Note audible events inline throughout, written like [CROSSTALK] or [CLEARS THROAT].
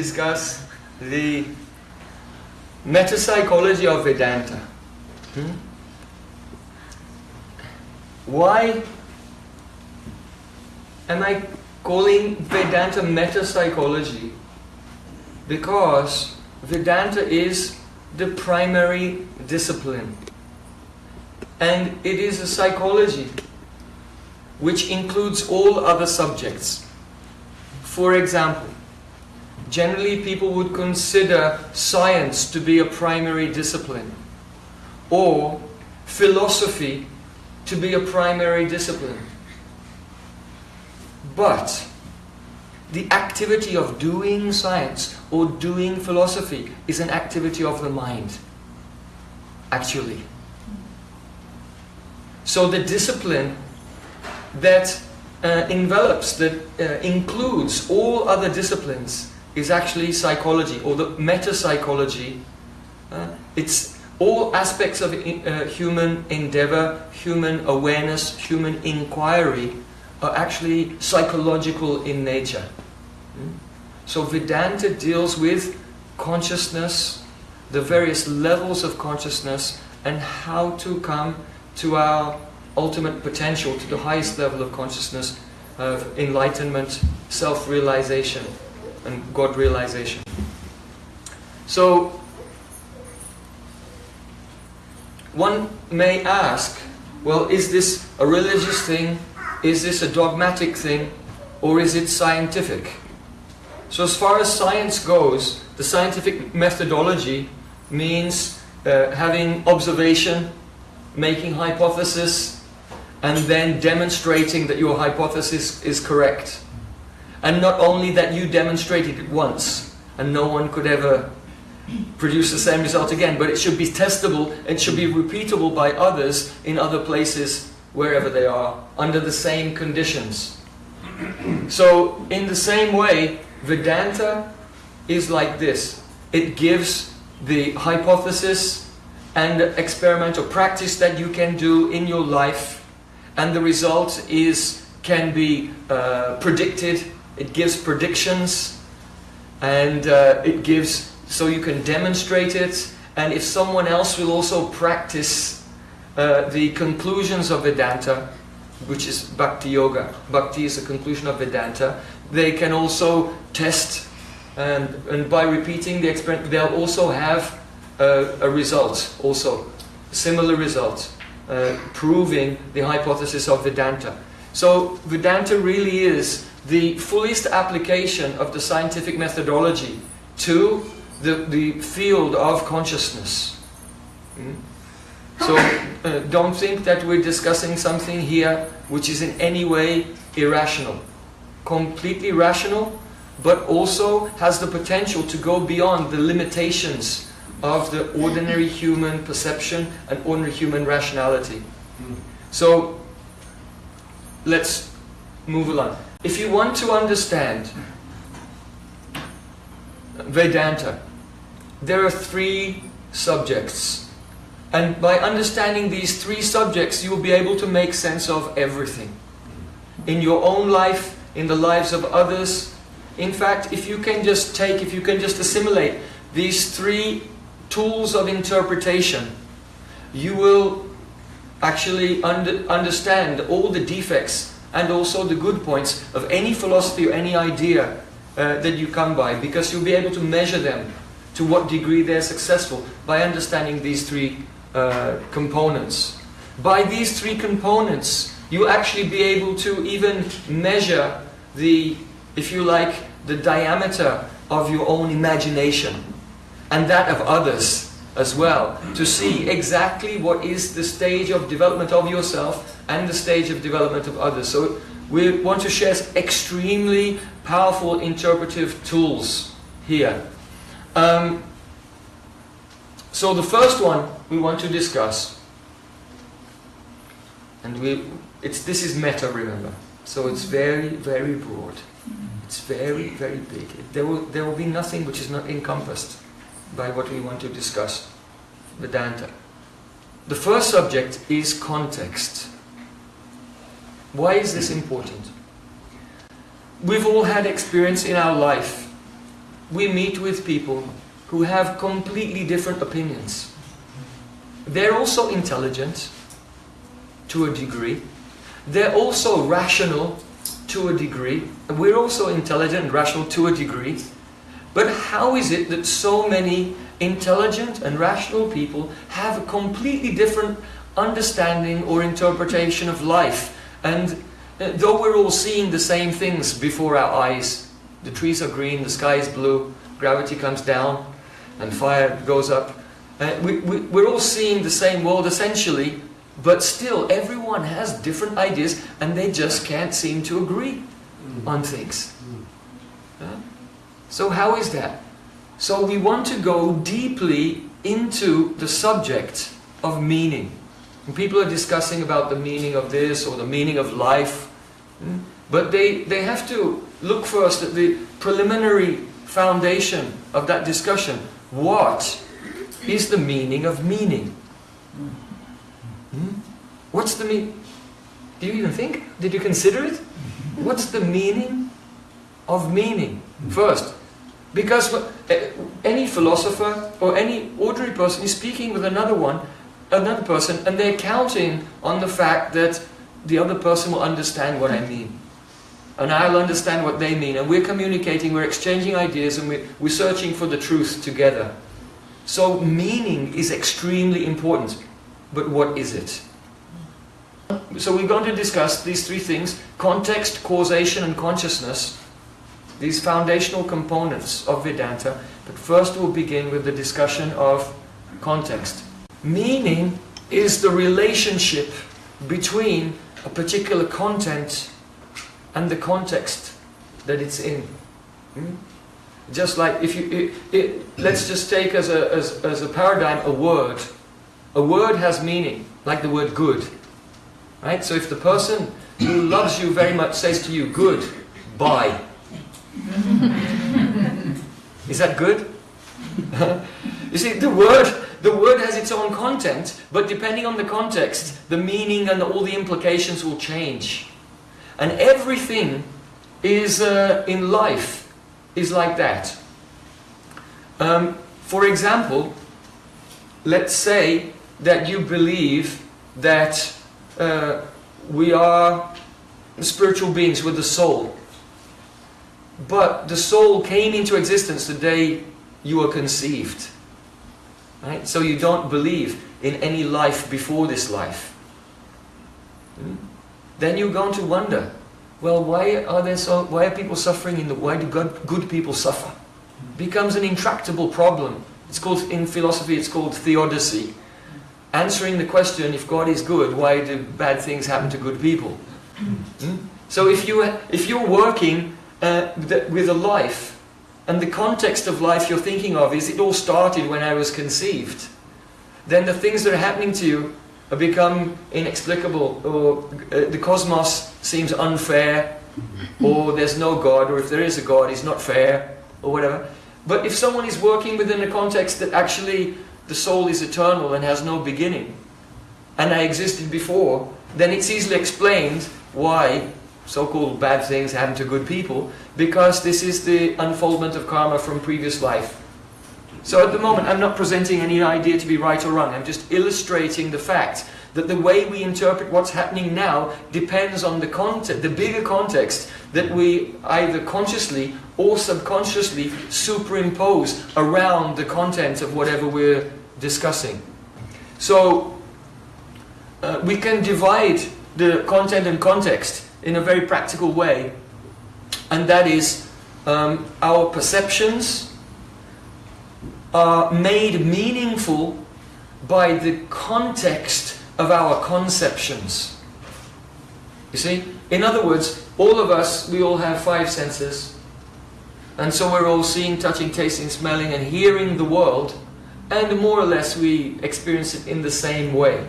discuss the metapsychology of Vedanta. Hmm? Why am I calling Vedanta metapsychology? Because Vedanta is the primary discipline. And it is a psychology which includes all other subjects. For example, generally people would consider science to be a primary discipline or philosophy to be a primary discipline. But the activity of doing science or doing philosophy is an activity of the mind, actually. So the discipline that uh, envelops, that uh, includes all other disciplines is actually psychology or the meta-psychology. Uh, it's all aspects of uh, human endeavor, human awareness, human inquiry are actually psychological in nature. Hmm? So Vedanta deals with consciousness, the various levels of consciousness and how to come to our ultimate potential, to the highest level of consciousness, of enlightenment, self-realization and God realization. So, one may ask, well, is this a religious thing? Is this a dogmatic thing? Or is it scientific? So as far as science goes, the scientific methodology means uh, having observation, making hypothesis, and then demonstrating that your hypothesis is correct. And not only that you demonstrated it once, and no one could ever produce the same result again, but it should be testable, it should be repeatable by others in other places, wherever they are, under the same conditions. [CLEARS THROAT] So, in the same way, Vedanta is like this. It gives the hypothesis and experimental practice that you can do in your life and the result is can be uh, predicted it gives predictions and uh, it gives so you can demonstrate it. And if someone else will also practice uh, the conclusions of Vedanta which is Bhakti Yoga. Bhakti is a conclusion of Vedanta. They can also test and, and by repeating the experiment they'll also have uh, a result also, similar result, uh, proving the hypothesis of Vedanta. So Vedanta really is the fullest application of the scientific methodology to the, the field of consciousness. Mm? So uh, don't think that we're discussing something here which is in any way irrational. Completely rational, but also has the potential to go beyond the limitations of the ordinary human perception and ordinary human rationality. So, let's move along. If you want to understand Vedanta, there are three subjects. And by understanding these three subjects, you will be able to make sense of everything. In your own life, in the lives of others. In fact, if you can just take, if you can just assimilate these three tools of interpretation, you will actually under, understand all the defects and also the good points of any philosophy or any idea uh, that you come by because you'll be able to measure them to what degree they're successful by understanding these three uh, components. By these three components, you actually be able to even measure the, if you like, the diameter of your own imagination and that of others as well to see exactly what is the stage of development of yourself and the stage of development of others. So we want to share extremely powerful interpretive tools here. Um, so the first one we want to discuss, and we, it's, this is meta, remember. So it's very, very broad. It's very, very big. There will, there will be nothing which is not encompassed by what we want to discuss, Vedanta. The first subject is context. Why is this important? We've all had experience in our life we meet with people who have completely different opinions. They're also intelligent to a degree. They're also rational to a degree. We're also intelligent and rational to a degree. But how is it that so many intelligent and rational people have a completely different understanding or interpretation of life? And uh, though we're all seeing the same things before our eyes, the trees are green, the sky is blue, gravity comes down, and fire goes up. Uh, we, we, we're all seeing the same world essentially, but still everyone has different ideas and they just can't seem to agree on things. Mm. So how is that? So we want to go deeply into the subject of meaning. When people are discussing about the meaning of this or the meaning of life, hmm, but they, they have to look first at the preliminary foundation of that discussion. What is the meaning of meaning? Hmm? What's the meaning? Do you even think? Did you consider it? What's the meaning of meaning? First, because eh, any philosopher or any ordinary person is speaking with another one, another person, and they're counting on the fact that the other person will understand what I mean. And I'll understand what they mean. And we're communicating, we're exchanging ideas, and we're, we're searching for the truth together. So meaning is extremely important. But what is it? So we're going to discuss these three things, context, causation and consciousness, these foundational components of Vedanta. But first we'll begin with the discussion of context. Meaning is the relationship between a particular content and the context that it's in. Hmm? Just like if you, it, it, let's just take as a, as, as a paradigm a word. A word has meaning, like the word good. Right? So if the person who loves you very much says to you, good, bye. [LAUGHS] Is that good? [LAUGHS] you see, the word, the word has its own content, but depending on the context, the meaning and all the implications will change. And everything is uh, in life is like that. Um, for example, let's say that you believe that uh, we are spiritual beings with a soul. But the soul came into existence the day you were conceived. Right? So you don't believe in any life before this life. Hmm? Then you're going to wonder, well, why are there so? Why are people suffering in the? Why do good, good people suffer? Becomes an intractable problem. It's called in philosophy. It's called theodicy answering the question, if God is good, why do bad things happen to good people? Hmm? So if, you, if you're working uh, with a life, and the context of life you're thinking of is it all started when I was conceived, then the things that are happening to you become inexplicable, or uh, the cosmos seems unfair, or there's no God, or if there is a God, he's not fair, or whatever. But if someone is working within a context that actually the soul is eternal and has no beginning, and I existed before, then it's easily explained why so-called bad things happen to good people, because this is the unfoldment of karma from previous life. So at the moment, I'm not presenting any idea to be right or wrong. I'm just illustrating the fact that the way we interpret what's happening now depends on the context, the bigger context that we either consciously or subconsciously superimpose around the content of whatever we're discussing. So uh, we can divide the content and context in a very practical way and that is um, our perceptions are made meaningful by the context of our conceptions. You see? In other words, all of us, we all have five senses. And so we're all seeing, touching, tasting, smelling and hearing the world and more or less we experience it in the same way.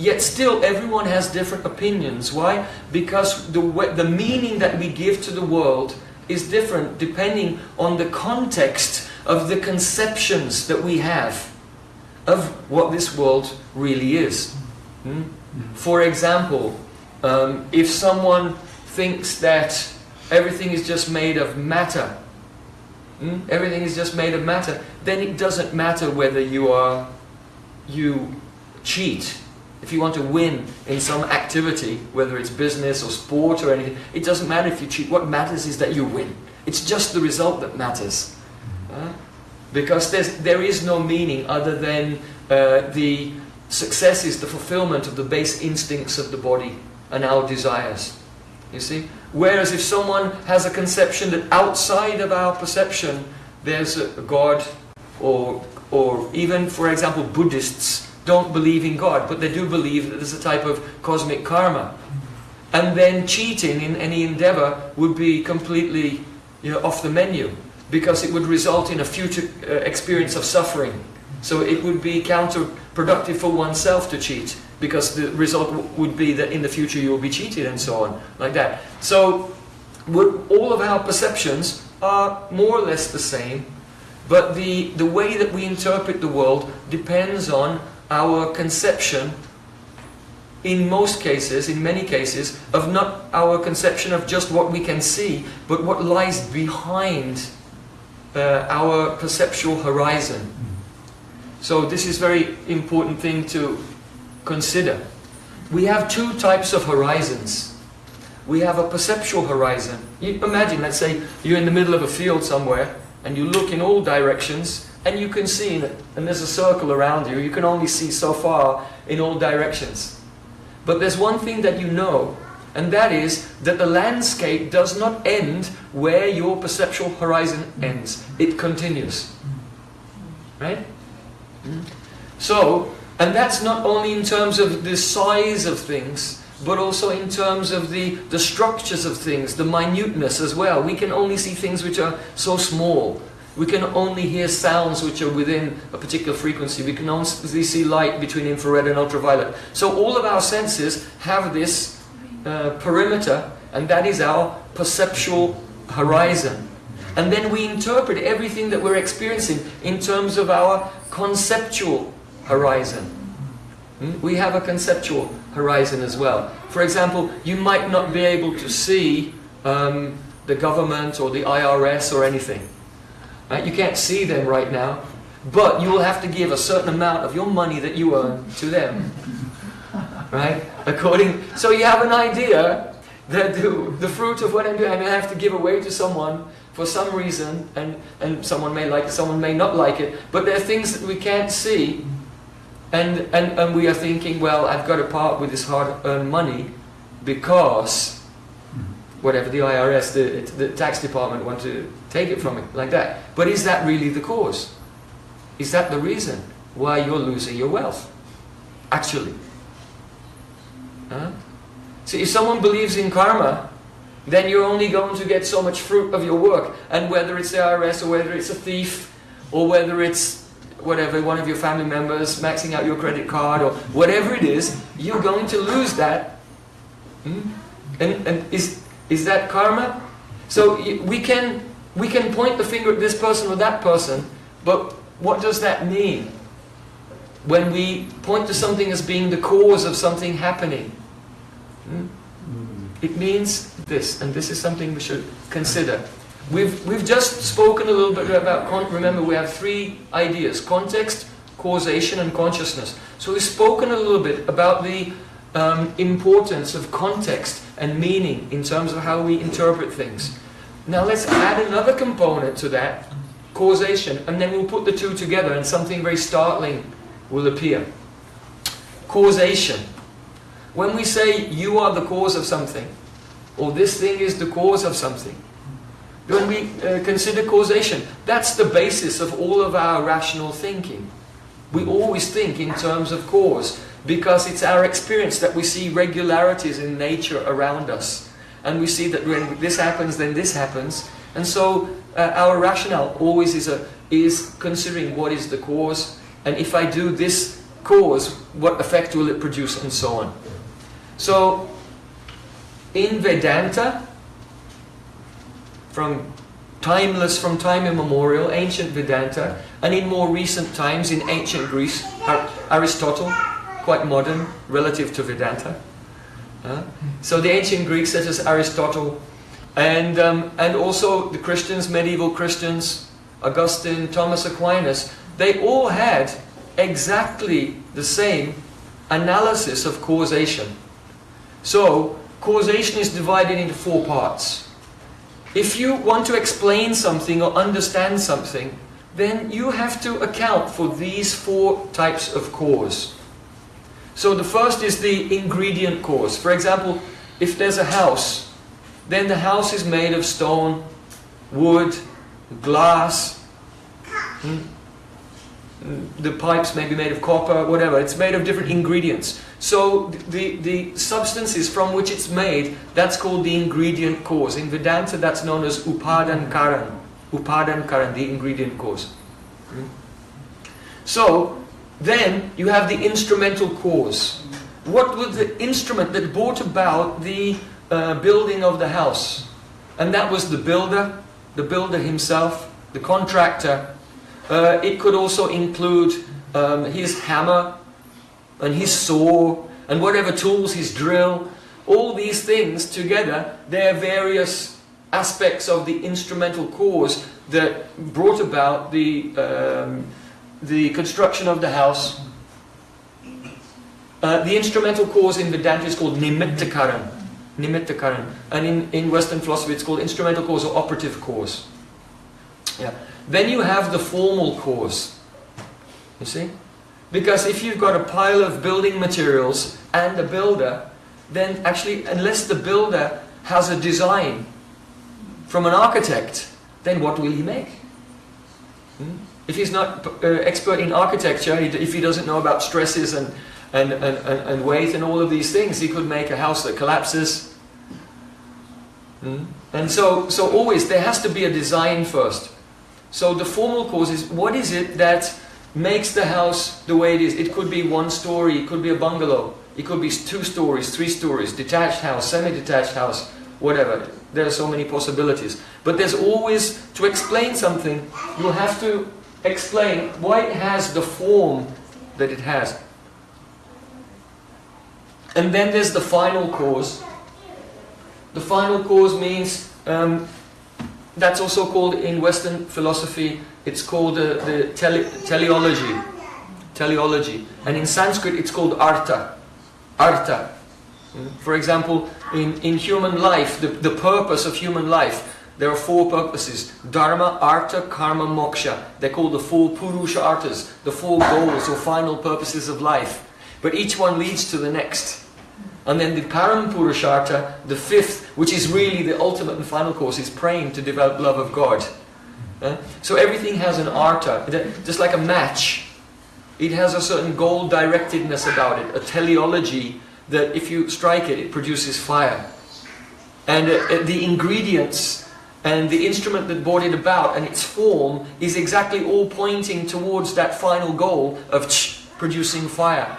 Yet still everyone has different opinions. Why? Because the, the meaning that we give to the world is different depending on the context of the conceptions that we have of what this world really is. Hmm? For example, um, if someone thinks that everything is just made of matter, mm, everything is just made of matter, then it doesn't matter whether you are, you cheat. If you want to win in some activity, whether it's business or sport or anything, it doesn't matter if you cheat. What matters is that you win. It's just the result that matters. Uh, because there's, there is no meaning other than uh, the success is the fulfillment of the base instincts of the body and our desires. You see? Whereas if someone has a conception that outside of our perception there's a God or, or even, for example, Buddhists don't believe in God, but they do believe that there's a type of cosmic karma. And then cheating in any endeavor would be completely you know, off the menu because it would result in a future uh, experience of suffering. So it would be counterproductive for oneself to cheat because the result would be that in the future you will be cheated and so on, like that. So all of our perceptions are more or less the same, but the, the way that we interpret the world depends on our conception in most cases, in many cases, of not our conception of just what we can see, but what lies behind uh, our perceptual horizon. So this is very important thing to consider. We have two types of horizons. We have a perceptual horizon. You imagine, let's say, you're in the middle of a field somewhere, and you look in all directions, and you can see, and there's a circle around you, you can only see so far in all directions. But there's one thing that you know, and that is that the landscape does not end where your perceptual horizon ends. It continues. Right? So, and that's not only in terms of the size of things, but also in terms of the, the structures of things, the minuteness as well. We can only see things which are so small. We can only hear sounds which are within a particular frequency. We can only see light between infrared and ultraviolet. So all of our senses have this uh, perimeter, and that is our perceptual horizon. And then we interpret everything that we're experiencing in terms of our conceptual horizon. Hmm? We have a conceptual horizon as well. For example, you might not be able to see um, the government or the IRS or anything. Right? You can't see them right now, but you will have to give a certain amount of your money that you earn to them. Right? According, so you have an idea that the, the fruit of what I'm doing, I have to give away to someone for some reason, and, and someone may like it, someone may not like it, but there are things that we can't see, and, and, and we are thinking, well, I've got to part with this hard-earned money because whatever the IRS, the, the tax department want to take it from me, like that. But is that really the cause? Is that the reason why you're losing your wealth? Actually. Huh? So if someone believes in karma, then you're only going to get so much fruit of your work. And whether it's the IRS or whether it's a thief or whether it's whatever, one of your family members maxing out your credit card or whatever it is, you're going to lose that. Hmm? And, and is, is that karma? So we can, we can point the finger at this person or that person, but what does that mean? When we point to something as being the cause of something happening. Hmm? It means this, and this is something we should consider. We've, we've just spoken a little bit about, remember we have three ideas, context, causation and consciousness. So we've spoken a little bit about the um, importance of context and meaning in terms of how we interpret things. Now let's add another component to that, causation, and then we'll put the two together and something very startling will appear. Causation. When we say you are the cause of something, or this thing is the cause of something, when we uh, consider causation, that's the basis of all of our rational thinking. We always think in terms of cause because it's our experience that we see regularities in nature around us. And we see that when this happens, then this happens. And so uh, our rationale always is, a, is considering what is the cause, and if I do this cause, what effect will it produce, and so on. So, in Vedanta, from timeless, from time immemorial, ancient Vedanta, and in more recent times in ancient Greece, Aristotle, quite modern relative to Vedanta. Uh, so the ancient Greeks such as Aristotle and, um, and also the Christians, medieval Christians, Augustine, Thomas Aquinas, they all had exactly the same analysis of causation. So, causation is divided into four parts. If you want to explain something or understand something, then you have to account for these four types of cause. So the first is the ingredient cause. For example, if there's a house, then the house is made of stone, wood, glass, hmm? the pipes may be made of copper, whatever. It's made of different ingredients. So the, the substances from which it's made, that's called the ingredient cause. In Vedanta, that's known as upadan karan. Upadan karan, the ingredient cause. Hmm? So then you have the instrumental cause. What was the instrument that brought about the uh, building of the house? And that was the builder, the builder himself, the contractor. Uh, it could also include um, his hammer and his saw and whatever tools, his drill. All these things together, they're various aspects of the instrumental cause that brought about the, um, the construction of the house. Uh, the instrumental cause in Vedanta is called nimittakaran. Nimittakaran. And in, in Western philosophy it's called instrumental cause or operative cause. Yeah. Then you have the formal cause. You see? Because if you've got a pile of building materials and a builder, then actually, unless the builder has a design from an architect, then what will he make? Hmm? If he's not uh, expert in architecture, if he doesn't know about stresses and, and, and, and, weight and all of these things, he could make a house that collapses. Hmm? And so, so always there has to be a design first. So the formal cause is what is it that makes the house the way it is? It could be one story, it could be a bungalow, it could be two stories, three stories, detached house, semi-detached house, whatever. There are so many possibilities. But there's always, to explain something, you have to explain why it has the form that it has. And then there's the final cause. The final cause means um, that's also called in Western philosophy, it's called uh, the tele teleology. Teleology. And in Sanskrit it's called artha. Artha. For example, in, in human life, the, the purpose of human life, there are four purposes. Dharma, Artha, Kama, Moksha. They're called the four Purusha Arthas, the four goals or final purposes of life. But each one leads to the next. And then the Param Purushartha, the fifth, which is really the ultimate and final course, is praying to develop love of God. Uh, so everything has an artha, just like a match. It has a certain goal directedness about it, a teleology that if you strike it, it produces fire. And uh, the ingredients and the instrument that brought it about and its form is exactly all pointing towards that final goal of producing fire.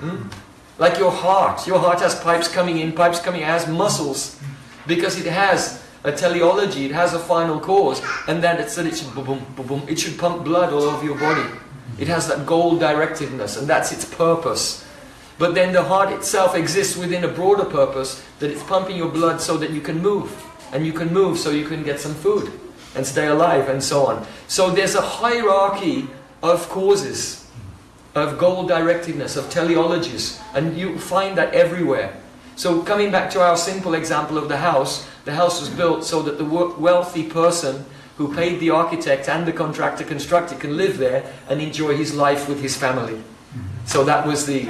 Mm? Like your heart. Your heart has pipes coming in, pipes coming out, has muscles. Because it has a teleology, it has a final cause. And then it said it should, boom, boom, boom, it should pump blood all over your body. It has that goal directedness and that's its purpose. But then the heart itself exists within a broader purpose that it's pumping your blood so that you can move. And you can move so you can get some food and stay alive and so on. So there's a hierarchy of causes of goal directedness, of teleologies, and you find that everywhere. So coming back to our simple example of the house, the house was built so that the wealthy person who paid the architect and the contractor construct it can live there and enjoy his life with his family. So that was the,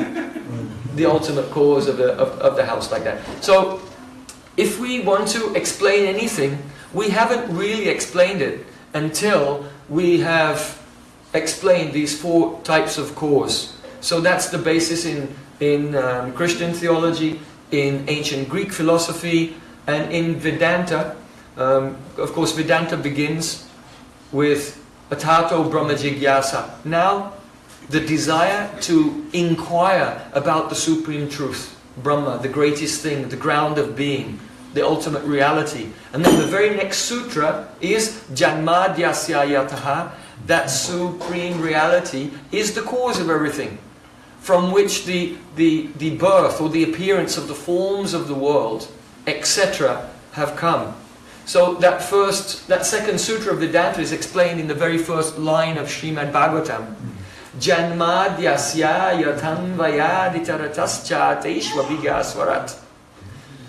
the ultimate cause of the, of, of the house like that. So if we want to explain anything, we haven't really explained it until we have explained these four types of cause. So that's the basis in, in um, Christian theology, in ancient Greek philosophy, and in Vedanta. Um, of course, Vedanta begins with Atato Brahma Jigyasa. Now, the desire to inquire about the Supreme Truth, Brahma, the greatest thing, the ground of being, the ultimate reality. And then the very next sutra is Janmadyasya Yataha, that supreme reality is the cause of everything from which the, the, the birth or the appearance of the forms of the world, etc., have come. So that first, that second sutra of Vedanta is explained in the very first line of Srimad Bhagavatam. Janmadyasya yathanvayaditaratascha teishvabhigyaswarat.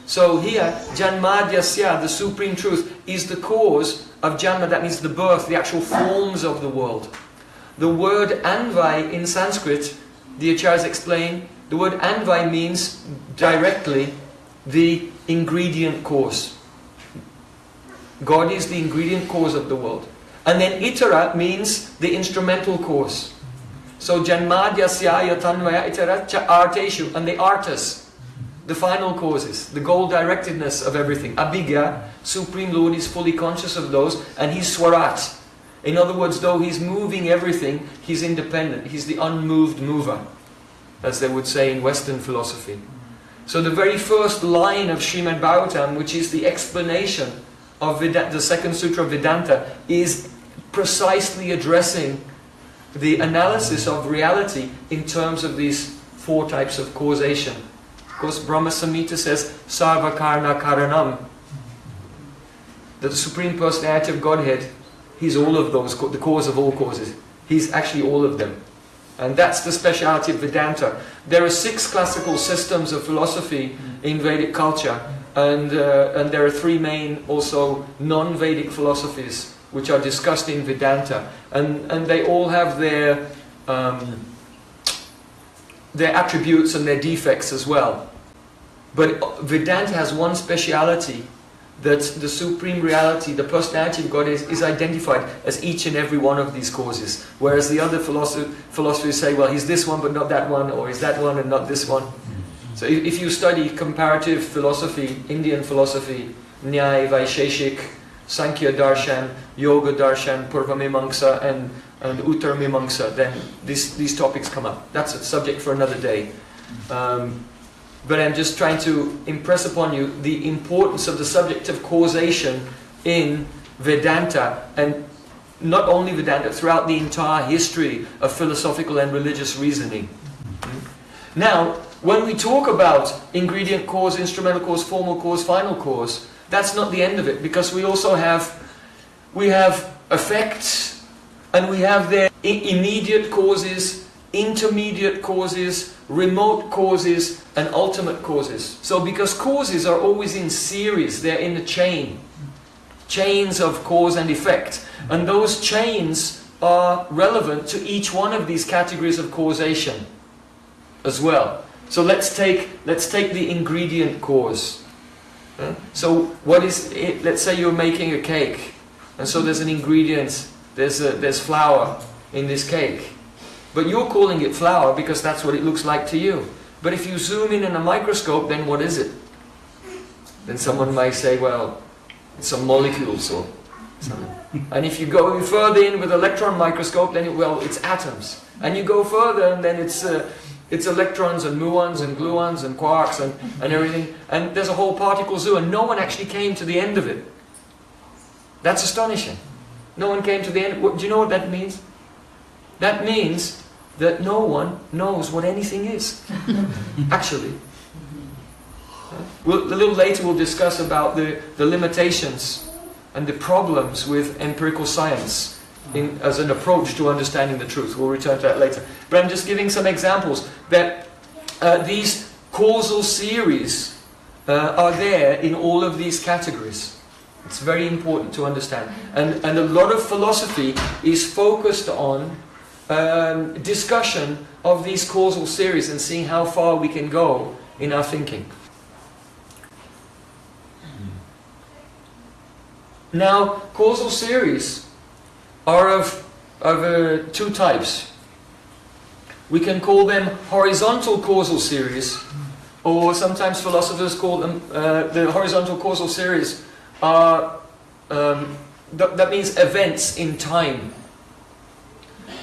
So here, Janmadyasya, the supreme truth, is the cause of Janma, that means the birth, the actual forms of the world. The word Anvai in Sanskrit, the Acharyas explain, the word Anvai means directly the ingredient cause. God is the ingredient cause of the world. And then Itara means the instrumental cause. So Janmadyasya Tanvaya Itara Arteshu, and the artis, the final causes, the goal directedness of everything. Abhigya, Supreme Lord, is fully conscious of those, and he's Swarat. In other words, though he's moving everything, he's independent. He's the unmoved mover, as they would say in Western philosophy. So the very first line of Srimad Bhagavatam, which is the explanation of Vedanta, the second sutra of Vedanta, is precisely addressing the analysis of reality in terms of these four types of causation. Of course, Brahma Samhita says, Sarva Karana Karanam. That the Supreme Personality of Godhead, He's all of those, the cause of all causes. He's actually all of them. And that's the speciality of Vedanta. There are six classical systems of philosophy in Vedic culture, and, uh, and there are three main also non-Vedic philosophies which are discussed in Vedanta. And, and they all have their, um, their attributes and their defects as well. But Vedanta has one speciality that the supreme reality, the personality of God is, is identified as each and every one of these causes. Whereas the other philosoph philosophers say, well, he's this one but not that one, or he's that one and not this one. So if, if you study comparative philosophy, Indian philosophy, Nyaya, Vaisheshik, Sankhya Darshan, Yoga Darshan, Purvamimamsa and, and Uttarmimamsa, then this, these topics come up. That's a subject for another day. Um, but I'm just trying to impress upon you the importance of the subject of causation in Vedanta and not only Vedanta, throughout the entire history of philosophical and religious reasoning. Now, when we talk about ingredient cause, instrumental cause, formal cause, final cause, that's not the end of it because we also have we have effects and we have their immediate causes, intermediate causes, remote causes and ultimate causes. So because causes are always in series, they're in a chain. Chains of cause and effect. And those chains are relevant to each one of these categories of causation as well. So let's take, let's take the ingredient cause. So what is it? Let's say you're making a cake. And so there's an ingredient, there's, a, there's flour in this cake. But you're calling it flour because that's what it looks like to you. But if you zoom in in a microscope, then what is it? Then someone may say, well, it's some molecules or something. And if you go further in with electron microscope, then it, well, it's atoms. And you go further, and then it's uh, it's electrons and muons and gluons and quarks and, and everything. And there's a whole particle zoo, and no one actually came to the end of it. That's astonishing. No one came to the end. Do you know what that means? That means that no one knows what anything is, [LAUGHS] actually. We'll, a little later we'll discuss about the, the limitations and the problems with empirical science in, as an approach to understanding the truth. We'll return to that later. But I'm just giving some examples that uh, these causal series uh, are there in all of these categories. It's very important to understand. And, and a lot of philosophy is focused on um, discussion of these causal series and seeing how far we can go in our thinking. Now, causal series are of, of uh, two types. We can call them horizontal causal series, or sometimes philosophers call them, uh, the horizontal causal series are, um, th that means events in time.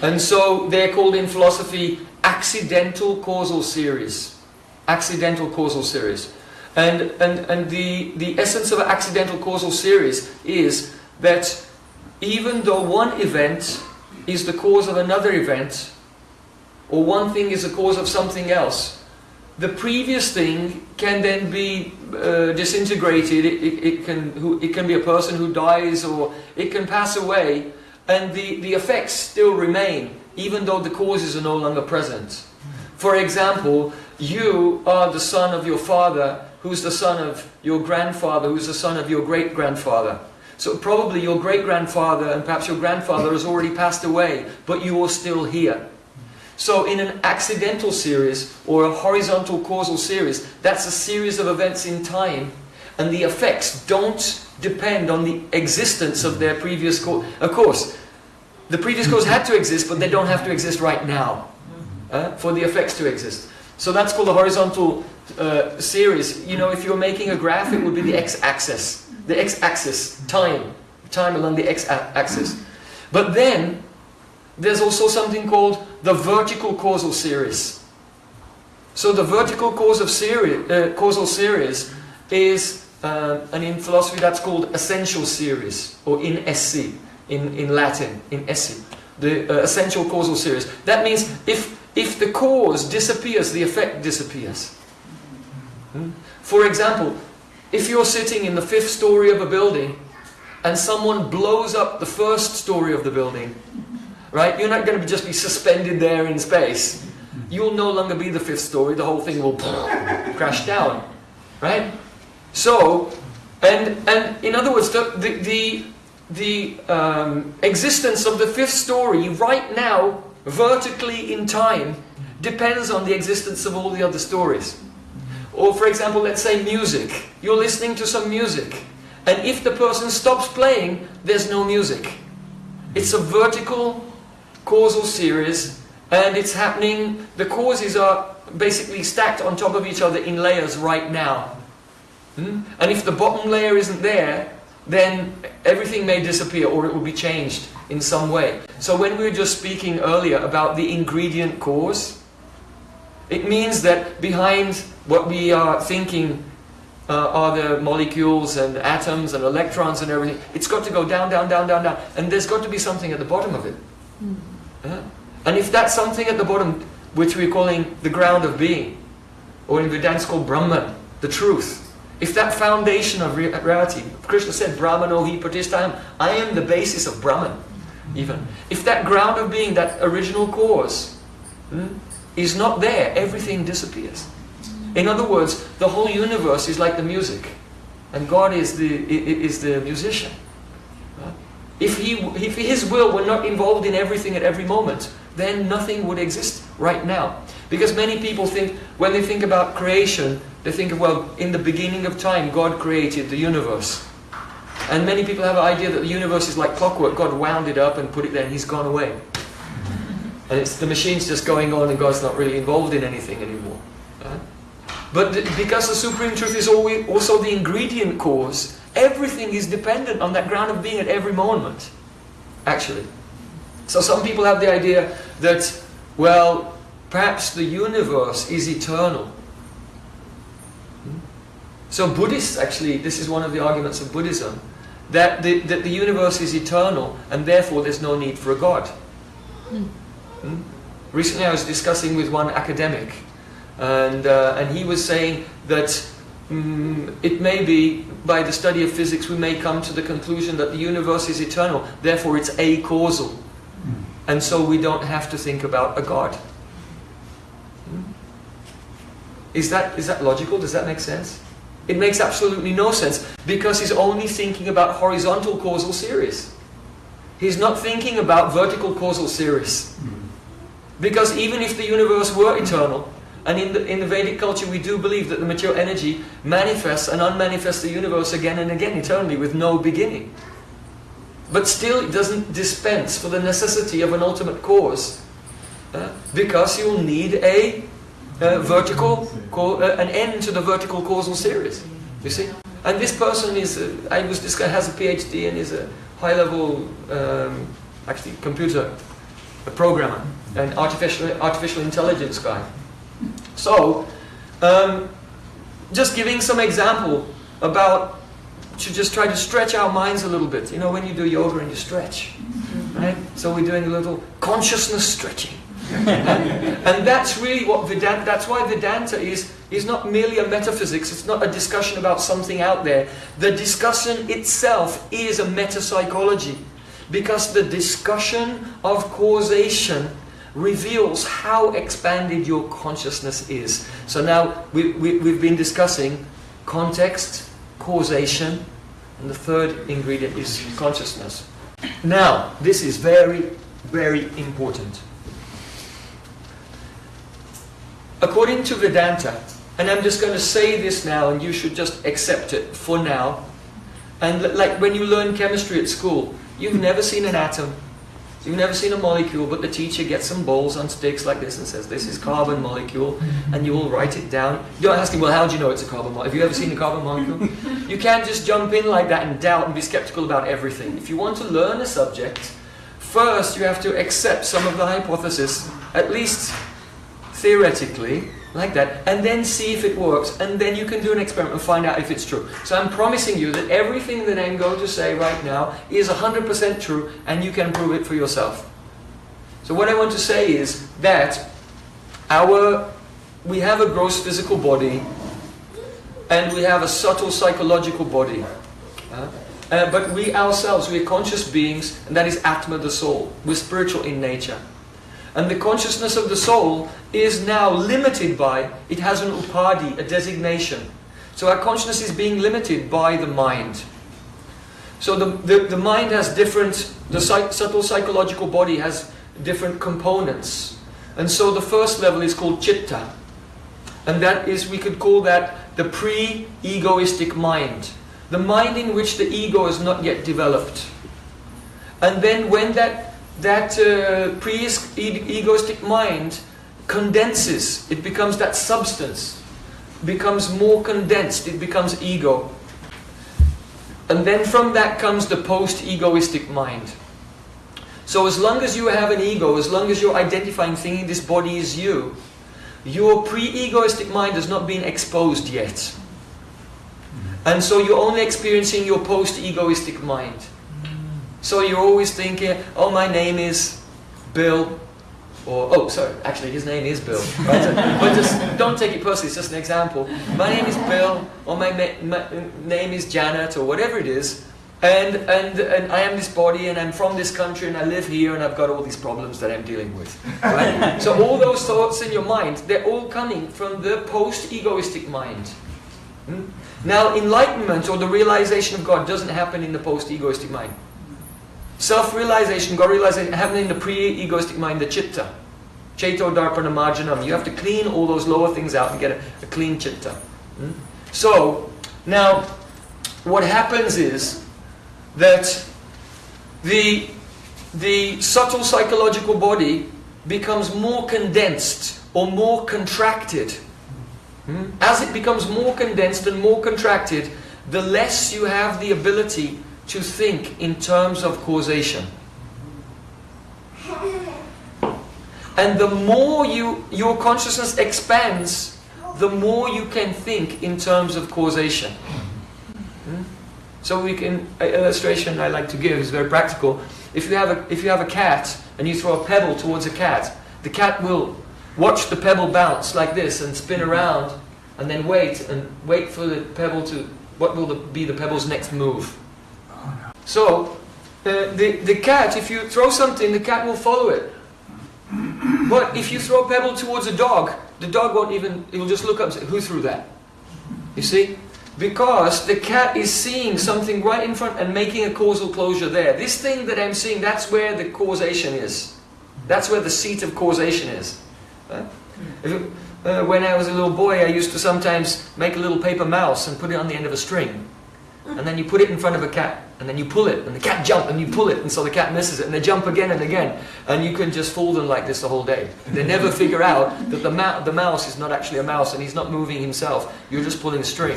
And so they're called in philosophy accidental causal series. Accidental causal series. And, and, and the, the essence of an accidental causal series is that even though one event is the cause of another event, or one thing is the cause of something else, the previous thing can then be uh, disintegrated. It, it, it, can, it can be a person who dies or it can pass away and the, the effects still remain even though the causes are no longer present. For example, you are the son of your father who's the son of your grandfather who's the son of your great-grandfather. So probably your great-grandfather and perhaps your grandfather has already passed away, but you are still here. So in an accidental series or a horizontal causal series, that's a series of events in time and the effects don't depend on the existence of their previous cause. Of course, the previous cause had to exist, but they don't have to exist right now uh, for the effects to exist. So that's called a horizontal uh, series. You know, if you're making a graph, it would be the x-axis. The x-axis, time. Time along the x-axis. But then, there's also something called the vertical causal series. So the vertical cause of series, uh, causal series is, uh, and in philosophy that's called essential series, or in SC, in, in Latin, in SC, the uh, essential causal series. That means if, if the cause disappears, the effect disappears. Hmm? For example, if you're sitting in the fifth story of a building and someone blows up the first story of the building, right? You're not going to just be suspended there in space. You'll no longer be the fifth story. The whole thing will [LAUGHS] crash down, right? So, and and in other words, the the the, the um, existence of the fifth story right now, vertically in time, depends on the existence of all the other stories. Or, for example, let's say music. You're listening to some music, and if the person stops playing, there's no music. It's a vertical causal series and it's happening, the causes are basically stacked on top of each other in layers right now. Hmm? And if the bottom layer isn't there, then everything may disappear or it will be changed in some way. So when we were just speaking earlier about the ingredient cause, it means that behind what we are thinking uh, are the molecules and atoms and electrons and everything. It's got to go down, down, down, down, down. And there's got to be something at the bottom of it. Mm. Yeah. And if that's something at the bottom, which we're calling the ground of being, or in Vedanta it's called Brahman, the truth, if that foundation of reality, Krishna said, Brahmano hi pratisthayam, I am the basis of Brahman, even. If that ground of being, that original cause, hmm, is not there, everything disappears. In other words, the whole universe is like the music, and God is the, is the musician. If, he, if His will were not involved in everything at every moment, then nothing would exist right now. Because many people think, when they think about creation, they think, of, well, in the beginning of time, God created the universe. And many people have an idea that the universe is like clockwork. God wound it up and put it there and He's gone away. And it's the machine's just going on and God's not really involved in anything anymore. But because the Supreme Truth is also the ingredient cause, Everything is dependent on that ground of being at every moment, actually. So some people have the idea that, well, perhaps the universe is eternal. So Buddhists, actually, this is one of the arguments of Buddhism, that the, that the universe is eternal and therefore there's no need for a God. Hmm? Hmm? Recently I was discussing with one academic and, uh, and he was saying that Mm, it may be, by the study of physics, we may come to the conclusion that the universe is eternal, therefore it's a-causal. Mm. And so we don't have to think about a God. Mm. Is that, is that logical? Does that make sense? It makes absolutely no sense because he's only thinking about horizontal causal series. He's not thinking about vertical causal series. Because even if the universe were eternal, and in the, in the Vedic culture, we do believe that the material energy manifests and unmanifests the universe again and again eternally with no beginning. But still, it doesn't dispense for the necessity of an ultimate cause. Uh, because you'll need a, a vertical, uh, an end to the vertical causal series. You see? And this person is, uh, I was guy has a PhD and is a high-level, um, actually, computer a programmer, an artificial artificial intelligence guy. So, um, just giving some example about to just try to stretch our minds a little bit. You know, when you do yoga and you stretch, right? So we're doing a little consciousness stretching. [LAUGHS] and that's really what Vedanta, that's why Vedanta is, is not merely a metaphysics, it's not a discussion about something out there. The discussion itself is a metapsychology. Because the discussion of causation reveals how expanded your consciousness is. So now we, we, we've been discussing context, causation, and the third ingredient is consciousness. Now, this is very, very important. According to Vedanta, and I'm just going to say this now and you should just accept it for now. And like when you learn chemistry at school, you've never seen an atom, You've never seen a molecule, but the teacher gets some balls on sticks like this and says, this is carbon molecule, and you will write it down. You're asking, well, how do you know it's a carbon molecule? Have you ever seen a carbon molecule? [LAUGHS] you can't just jump in like that and doubt and be skeptical about everything. If you want to learn a subject, first you have to accept some of the hypothesis, at least theoretically, like that, and then see if it works, and then you can do an experiment and find out if it's true. So I'm promising you that everything that I'm going to say right now is 100% true, and you can prove it for yourself. So what I want to say is that our, we have a gross physical body, and we have a subtle psychological body. Uh, uh, but we ourselves, we're conscious beings, and that is Atma, the soul. We're spiritual in nature. And the consciousness of the soul is now limited by, it has an upadhi, a designation. So our consciousness is being limited by the mind. So the, the, the mind has different, the psych, subtle psychological body has different components. And so the first level is called chitta. And that is, we could call that the pre-egoistic mind. The mind in which the ego is not yet developed. And then when that that uh, pre-egoistic mind condenses, it becomes that substance, becomes more condensed, it becomes ego. And then from that comes the post-egoistic mind. So as long as you have an ego, as long as you're identifying, thinking this body is you, your pre-egoistic mind has not been exposed yet. And so you're only experiencing your post-egoistic mind. So you're always thinking, oh, my name is Bill, or, oh, sorry, actually his name is Bill. [LAUGHS] Right? but just don't take it personally, it's just an example. My name is Bill, or my, my name is Janet, or whatever it is. And, and, and I am this body, and I'm from this country, and I live here, and I've got all these problems that I'm dealing with. Right? [LAUGHS] so all those thoughts in your mind, they're all coming from the post-egoistic mind. Hmm? Now, enlightenment, or the realization of God, doesn't happen in the post-egoistic mind. Self-realization, God-realization, happening in the pre-egoistic mind, the chitta. Cheto darpana marjanam. You have to clean all those lower things out and get a, a clean chitta. Hmm? So, now, what happens is that the, the subtle psychological body becomes more condensed or more contracted. Hmm? As it becomes more condensed and more contracted, the less you have the ability to think in terms of causation. And the more you, your consciousness expands, the more you can think in terms of causation. Hmm? So we can, an illustration I like to give is very practical. If you, have a, if you have a cat and you throw a pebble towards a cat, the cat will watch the pebble bounce like this and spin around and then wait and wait for the pebble to, what will the, be the pebble's next move? So, uh, the, the cat, if you throw something, the cat will follow it. But if you throw a pebble towards a dog, the dog won't even, it will just look up and say, who threw that? You see? Because the cat is seeing something right in front and making a causal closure there. This thing that I'm seeing, that's where the causation is. That's where the seat of causation is. Uh, when I was a little boy, I used to sometimes make a little paper mouse and put it on the end of a string. And then you put it in front of a cat and then you pull it, and the cat jump, and you pull it, and so the cat misses it, and they jump again and again, and you can just fool them like this the whole day. They never figure out that the, ma the mouse is not actually a mouse, and he's not moving himself. You're just pulling a string.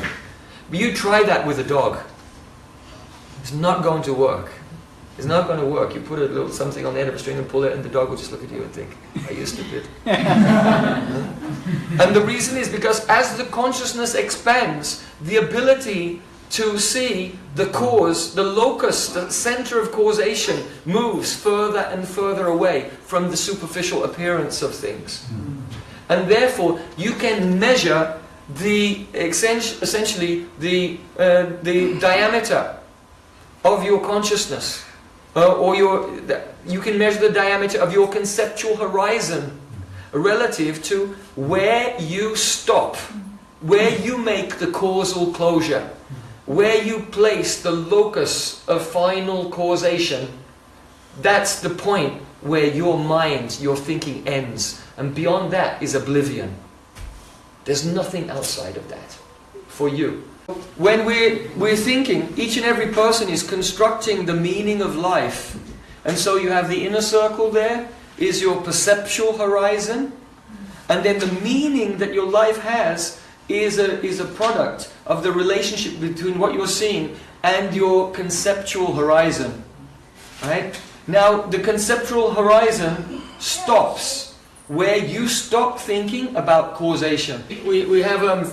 But you try that with a dog. It's not going to work. It's not going to work. You put a little something on the end of a string and pull it, and the dog will just look at you and think, "Are you stupid?" [LAUGHS] and the reason is because as the consciousness expands, the ability to see the cause, the locus, the center of causation moves further and further away from the superficial appearance of things. And therefore, you can measure the essentially the uh, the diameter of your consciousness, uh, or your you can measure the diameter of your conceptual horizon relative to where you stop, where you make the causal closure, where you place the locus of final causation. That's the point where your mind, your thinking ends, and beyond that is oblivion. There's nothing outside of that for you. When we're, we're thinking, each and every person is constructing the meaning of life. And so you have the inner circle there, is your perceptual horizon. And then the meaning that your life has is a, is a product of the relationship between what you're seeing and your conceptual horizon. Right? Now, the conceptual horizon stops where you stop thinking about causation. We, we have um,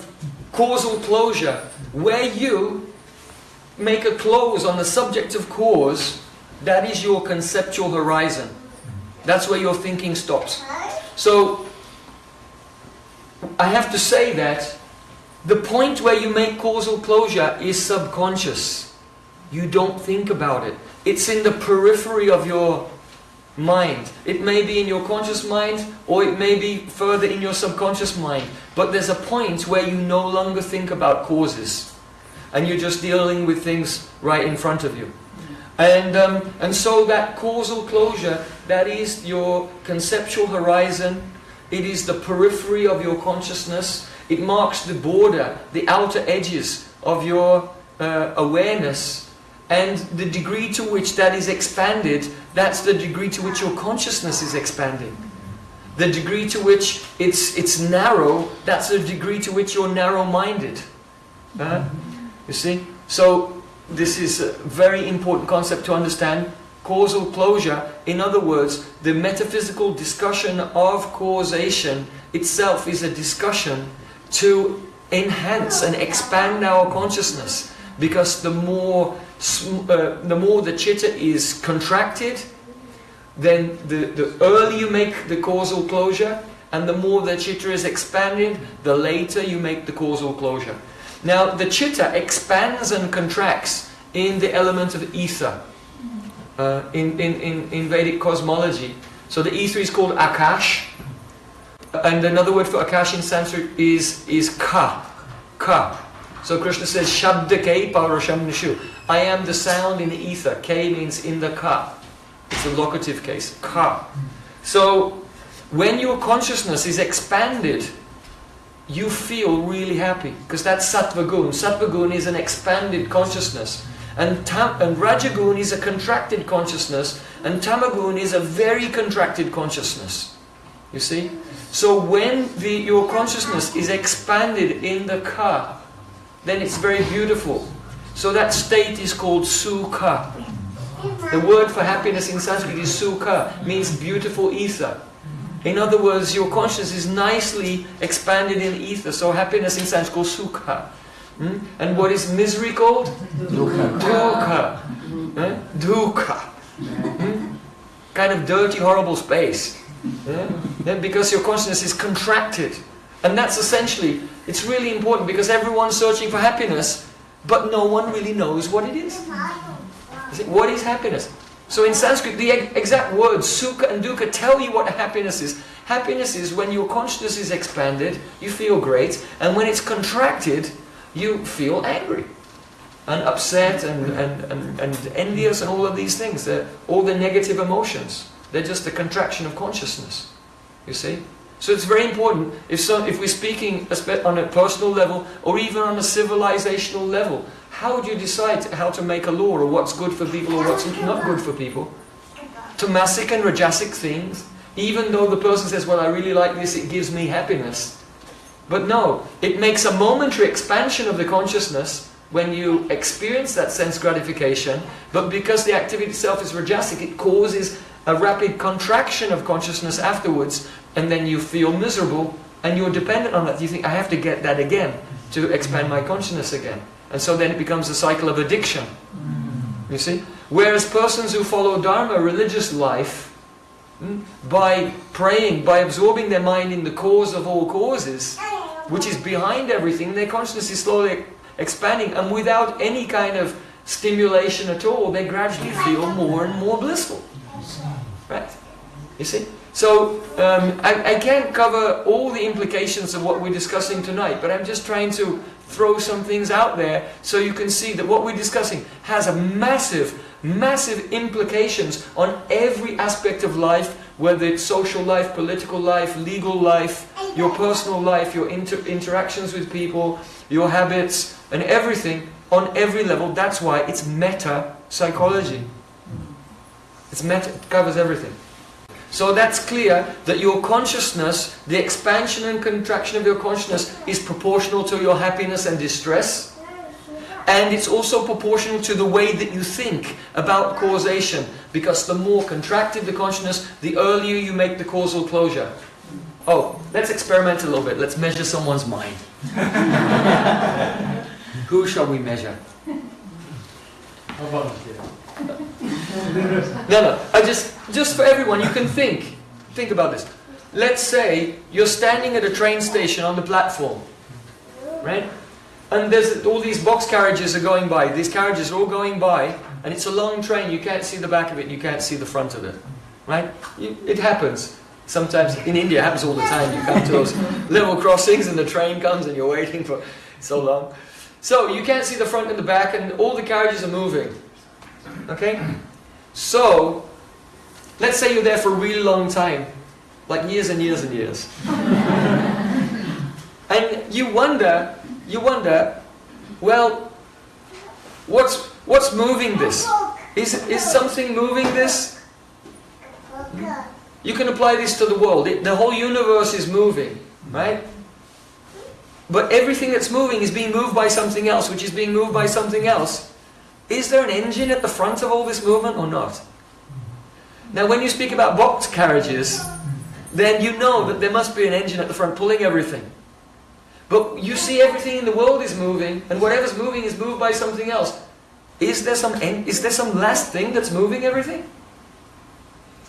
causal closure, where you make a close on the subject of cause, that is your conceptual horizon. That's where your thinking stops. So, I have to say that the point where you make causal closure is subconscious. You don't think about it. It's in the periphery of your mind. It may be in your conscious mind or it may be further in your subconscious mind. But there's a point where you no longer think about causes and you're just dealing with things right in front of you. And, um, and so that causal closure, that is your conceptual horizon, it is the periphery of your consciousness, it marks the border, the outer edges of your uh, awareness and the degree to which that is expanded, that's the degree to which your consciousness is expanding. The degree to which it's, it's narrow, that's the degree to which you're narrow-minded. Uh, you see? So, this is a very important concept to understand. Causal closure, in other words, the metaphysical discussion of causation itself is a discussion to enhance and expand our consciousness. Because the more uh, the more the chitta is contracted, then the, the earlier you make the causal closure, and the more the chitta is expanded, the later you make the causal closure. Now, the chitta expands and contracts in the element of ether, uh, in, in, in, in Vedic cosmology. So the ether is called Akash, and another word for Akash in Sanskrit is, is Ka. Ka. So Krishna says, Shabdake Paurusham Nishu. I am the sound in the ether. K means in the ka. It's a locative case. Ka. So when your consciousness is expanded, you feel really happy. Because that's. Sattva gun is an expanded consciousness. And, tam, and rajagun is a contracted consciousness. And tamagun is a very contracted consciousness. You see? So when the, your consciousness is expanded in the ka, then it's very beautiful. So that state is called sukha. The word for happiness in Sanskrit is sukha, means beautiful ether. In other words, your consciousness is nicely expanded in ether, so happiness in Sanskrit is called sukha. Hmm? And what is misery called? Dukkha. Dukkha. Eh? Dukkha. Hmm? Kind of dirty, horrible space. Yeah? Because your consciousness is contracted. And that's essentially, it's really important because everyone's searching for happiness, but no one really knows what it is. What is happiness? So in Sanskrit, the exact words sukha and dukkha tell you what happiness is. Happiness is when your consciousness is expanded, you feel great, and when it's contracted, you feel angry and upset and, and, and, and envious and all of these things, all the negative emotions. They're just a contraction of consciousness. You see? So it's very important, if, so, if we're speaking on a personal level or even on a civilizational level, how do you decide how to make a law or what's good for people or what's not good for people? Tamasic and rajasic things, even though the person says, well, I really like this, it gives me happiness. But no, it makes a momentary expansion of the consciousness when you experience that sense gratification, but because the activity itself is rajasic, it causes a rapid contraction of consciousness afterwards, and then you feel miserable, and you're dependent on that. You think, I have to get that again to expand my consciousness again. And so then it becomes a cycle of addiction. You see? Whereas persons who follow Dharma, religious life, hmm, by praying, by absorbing their mind in the cause of all causes, which is behind everything, their consciousness is slowly expanding, and without any kind of stimulation at all, they gradually feel more and more blissful. Right? You see? So, um, I, I can't cover all the implications of what we're discussing tonight, but I'm just trying to throw some things out there so you can see that what we're discussing has a massive, massive implications on every aspect of life, whether it's social life, political life, legal life, your personal life, your inter interactions with people, your habits, and everything on every level. That's why it's meta psychology. It's meta, it covers everything. So that's clear that your consciousness, the expansion and contraction of your consciousness is proportional to your happiness and distress. And it's also proportional to the way that you think about causation. Because the more contracted the consciousness, the earlier you make the causal closure. Oh, let's experiment a little bit. Let's measure someone's mind. [LAUGHS] Who shall we measure? No, no. I just, just for everyone, you can think. Think about this. Let's say you're standing at a train station on the platform, right? And there's all these box carriages are going by. These carriages are all going by, and it's a long train. You can't see the back of it. You can't see the front of it, right? It happens. Sometimes in India, it happens all the time. You come to those [LAUGHS] level crossings, and the train comes, and you're waiting for so long. So you can't see the front and the back, and all the carriages are moving. Okay? So, let's say you're there for a really long time, like years and years and years. [LAUGHS] and you wonder, you wonder, well, what's, what's moving this? Is, is something moving this? You can apply this to the world. It, the whole universe is moving, right? But everything that's moving is being moved by something else, which is being moved by something else. Is there an engine at the front of all this movement or not? Now when you speak about box carriages, then you know that there must be an engine at the front pulling everything. But you see everything in the world is moving, and whatever's moving is moved by something else. Is there some, is there some last thing that's moving everything?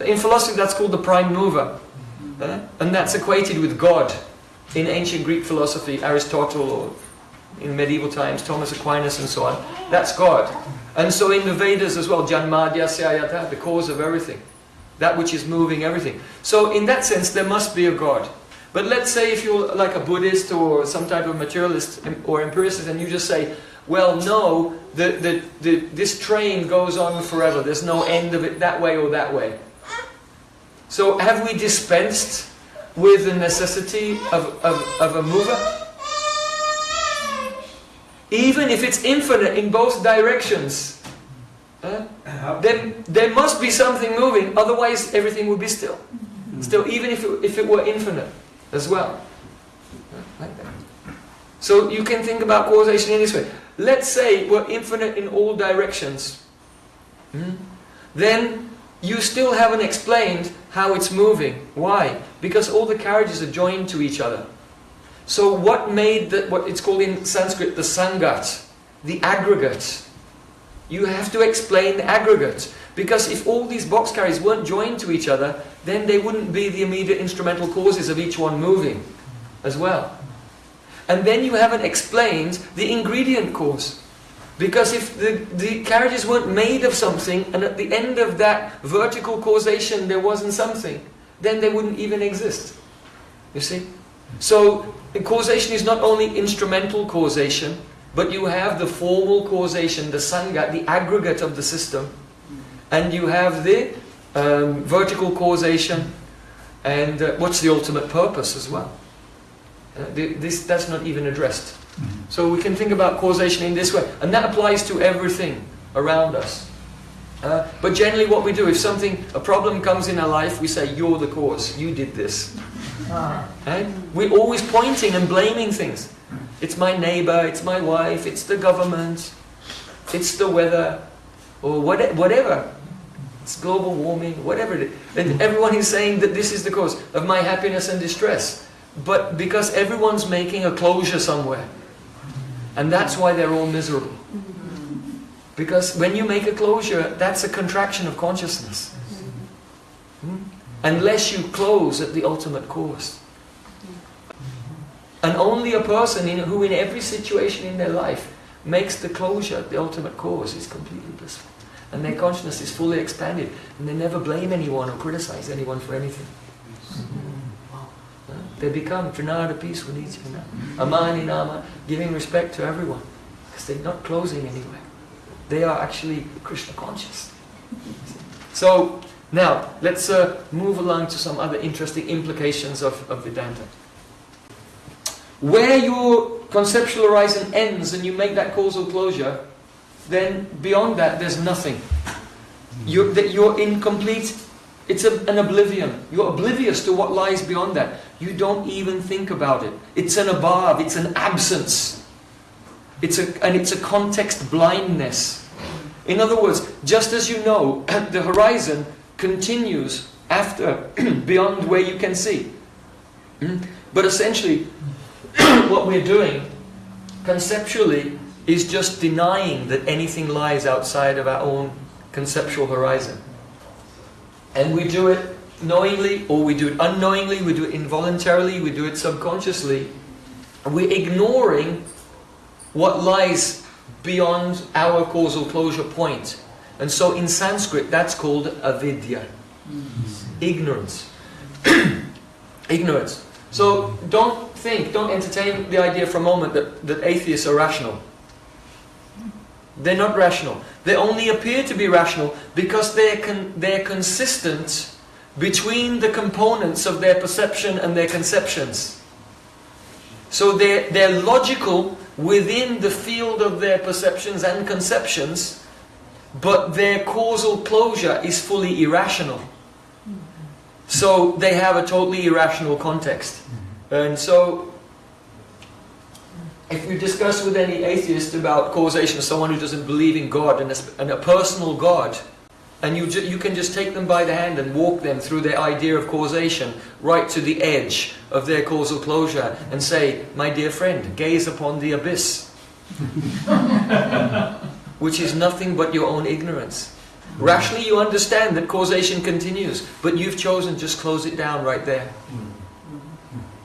In philosophy that's called the prime mover. Uh, and that's equated with God. In ancient Greek philosophy, Aristotle or in medieval times, Thomas Aquinas and so on. That's God. And so in the Vedas as well, Janmadyasya Yatah, the cause of everything. That which is moving everything. So in that sense, there must be a God. But let's say if you're like a Buddhist or some type of materialist or empiricist and you just say, well, no, the, the, the, this train goes on forever. There's no end of it that way or that way. So have we dispensed with the necessity of, of, of a mover? Even if it's infinite in both directions, uh, then there must be something moving, otherwise everything would be still. Still, even if it, if it were infinite as well. Like that. So you can think about causation in this way. Let's say we're infinite in all directions. Hmm? Then you still haven't explained how it's moving. Why? Because all the carriages are joined to each other. So what made the, what it's called in Sanskrit the sangat, the aggregate? You have to explain the aggregate. Because if all these box carriers weren't joined to each other, then they wouldn't be the immediate instrumental causes of each one moving as well. And then you haven't explained the ingredient cause. Because if the, the carriages weren't made of something, and at the end of that vertical causation there wasn't something, then they wouldn't even exist. You see? So causation is not only instrumental causation, but you have the formal causation, the sangha, the aggregate of the system, and you have the um, vertical causation, and uh, what's the ultimate purpose as well. Uh, this that's not even addressed. Mm-hmm. So we can think about causation in this way, and that applies to everything around us. Uh, but generally what we do, if something, a problem comes in our life, we say, you're the cause, you did this. Right? We're always pointing and blaming things. It's my neighbor, it's my wife, it's the government, it's the weather, or whatever. It's global warming, whatever it is. And everyone is saying that this is the cause of my happiness and distress. But because everyone's making a closure somewhere. And that's why they're all miserable. Because when you make a closure, that's a contraction of consciousness. Hmm? Unless you close at the ultimate cause. And only a person in, who in every situation in their life makes the closure the ultimate cause is completely blissful. And their consciousness is fully expanded. And they never blame anyone or criticize anyone for anything. They become Trinada peace with each other. Amani Nama, giving respect to everyone. Because they're not closing anywhere. They are actually Krishna conscious. So, now, let's uh, move along to some other interesting implications of, of Vedanta. Where your conceptual horizon ends and you make that causal closure, then beyond that there's nothing. You're, you're incomplete. It's a, an oblivion. You're oblivious to what lies beyond that. You don't even think about it. It's an above, it's an absence. It's a, and it's a context blindness. In other words, just as you know, [CLEARS THROAT] the horizon continues after, [CLEARS THROAT] beyond where you can see. Hmm? But essentially, [CLEARS THROAT] what we're doing conceptually is just denying that anything lies outside of our own conceptual horizon. And we do it knowingly or we do it unknowingly, we do it involuntarily, we do it subconsciously. We're ignoring what lies beyond our causal closure point. And so in Sanskrit that's called avidya. Mm. Ignorance. [CLEARS THROAT] Ignorance. So don't think, don't entertain the idea for a moment that, that atheists are rational. They're not rational. They only appear to be rational because they're, con they're consistent between the components of their perception and their conceptions. So they're, they're logical within the field of their perceptions and conceptions, but their causal closure is fully irrational. So they have a totally irrational context. And so, if you discuss with any atheist about causation, someone who doesn't believe in God and a, and a personal God, and you, you can just take them by the hand and walk them through their idea of causation right to the edge of their causal closure and say, my dear friend, gaze upon the abyss. [LAUGHS] Which is nothing but your own ignorance. Rationally you understand that causation continues, but you've chosen just close it down right there.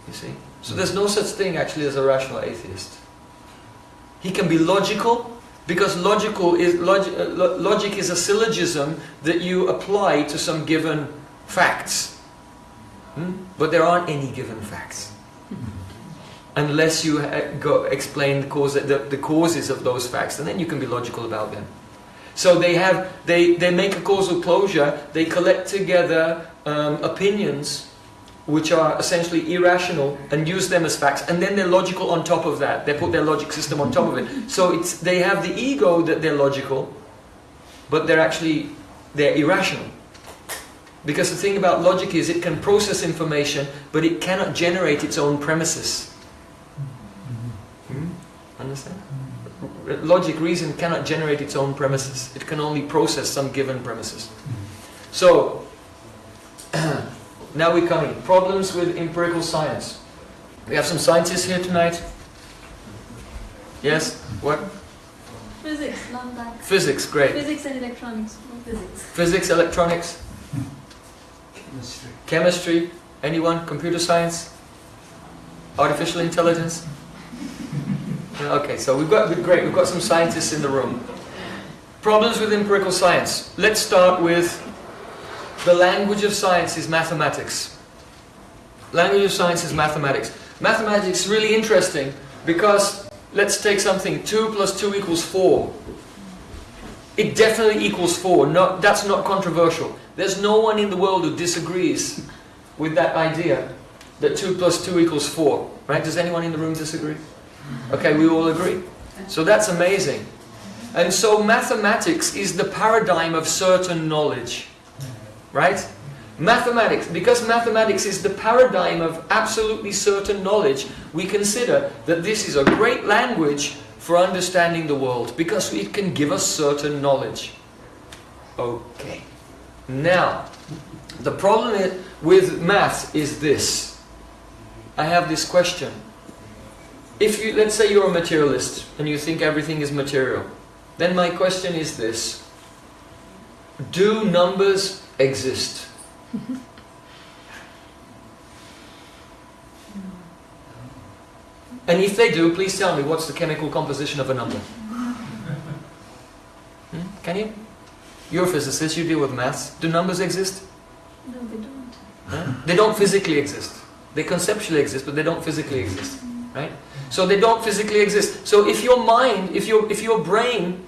You see? So there's no such thing actually as a rational atheist. He can be logical, because logical is, log, uh, logic is a syllogism that you apply to some given facts. Hmm? But there aren't any given facts. Unless you go explain the, cause, the, the causes of those facts, and then you can be logical about them. So they have, they, they make a causal closure, they collect together um, opinions which are essentially irrational and use them as facts and then they're logical on top of that they put their logic system on top of it so it's they have the ego that they're logical but they're actually they're irrational because the thing about logic is it can process information but it cannot generate its own premises? Understand logic reason cannot generate its own premises it can only process some given premises so [CLEARS THROAT] Now we come in. Problems with empirical science. We have some scientists here tonight. Yes? What? Physics, not that. Physics, great. Physics and electronics, physics. Physics, electronics. Chemistry. Chemistry. Anyone? Computer science? Artificial intelligence? Okay, so we've got, great, we've got some scientists in the room. Problems with empirical science. Let's start with the language of science is mathematics. Language of science is mathematics. Mathematics is really interesting because let's take something 2 plus 2 equals 4. It definitely equals 4. No, that's not controversial. There's no one in the world who disagrees with that idea that 2 plus 2 equals 4. Right? Does anyone in the room disagree? Okay, we all agree. So that's amazing. And so mathematics is the paradigm of certain knowledge right? Mathematics, because mathematics is the paradigm of absolutely certain knowledge, we consider that this is a great language for understanding the world, because it can give us certain knowledge. Okay. Now, the problem with math is this. I have this question. If you, let's say you're a materialist and you think everything is material, then my question is this. Do numbers exist? and if they do, please tell me what's the chemical composition of a number? Hmm? Can you? You're a physicist, you deal with maths. Do numbers exist? No, they don't. Huh? They don't physically exist. They conceptually exist, but they don't physically exist. Right? So they don't physically exist. So if your mind, if your if your brain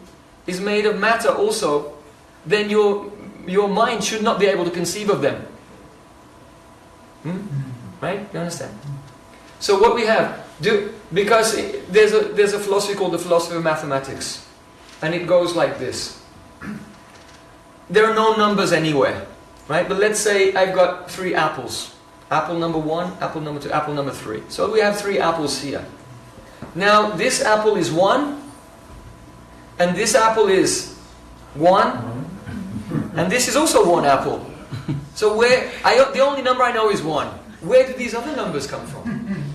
is made of matter also, then your your mind should not be able to conceive of them. Hmm? Right? You understand? So what we have, do because there's a there's a philosophy called the philosophy of mathematics, and it goes like this. [CLEARS THROAT] There are no numbers anywhere, right? But let's say I've got three apples. Apple number one, apple number two, apple number three. So we have three apples here. Now this apple is one, and this apple is one, and this is also one apple. So where I the only number I know is one. Where do these other numbers come from?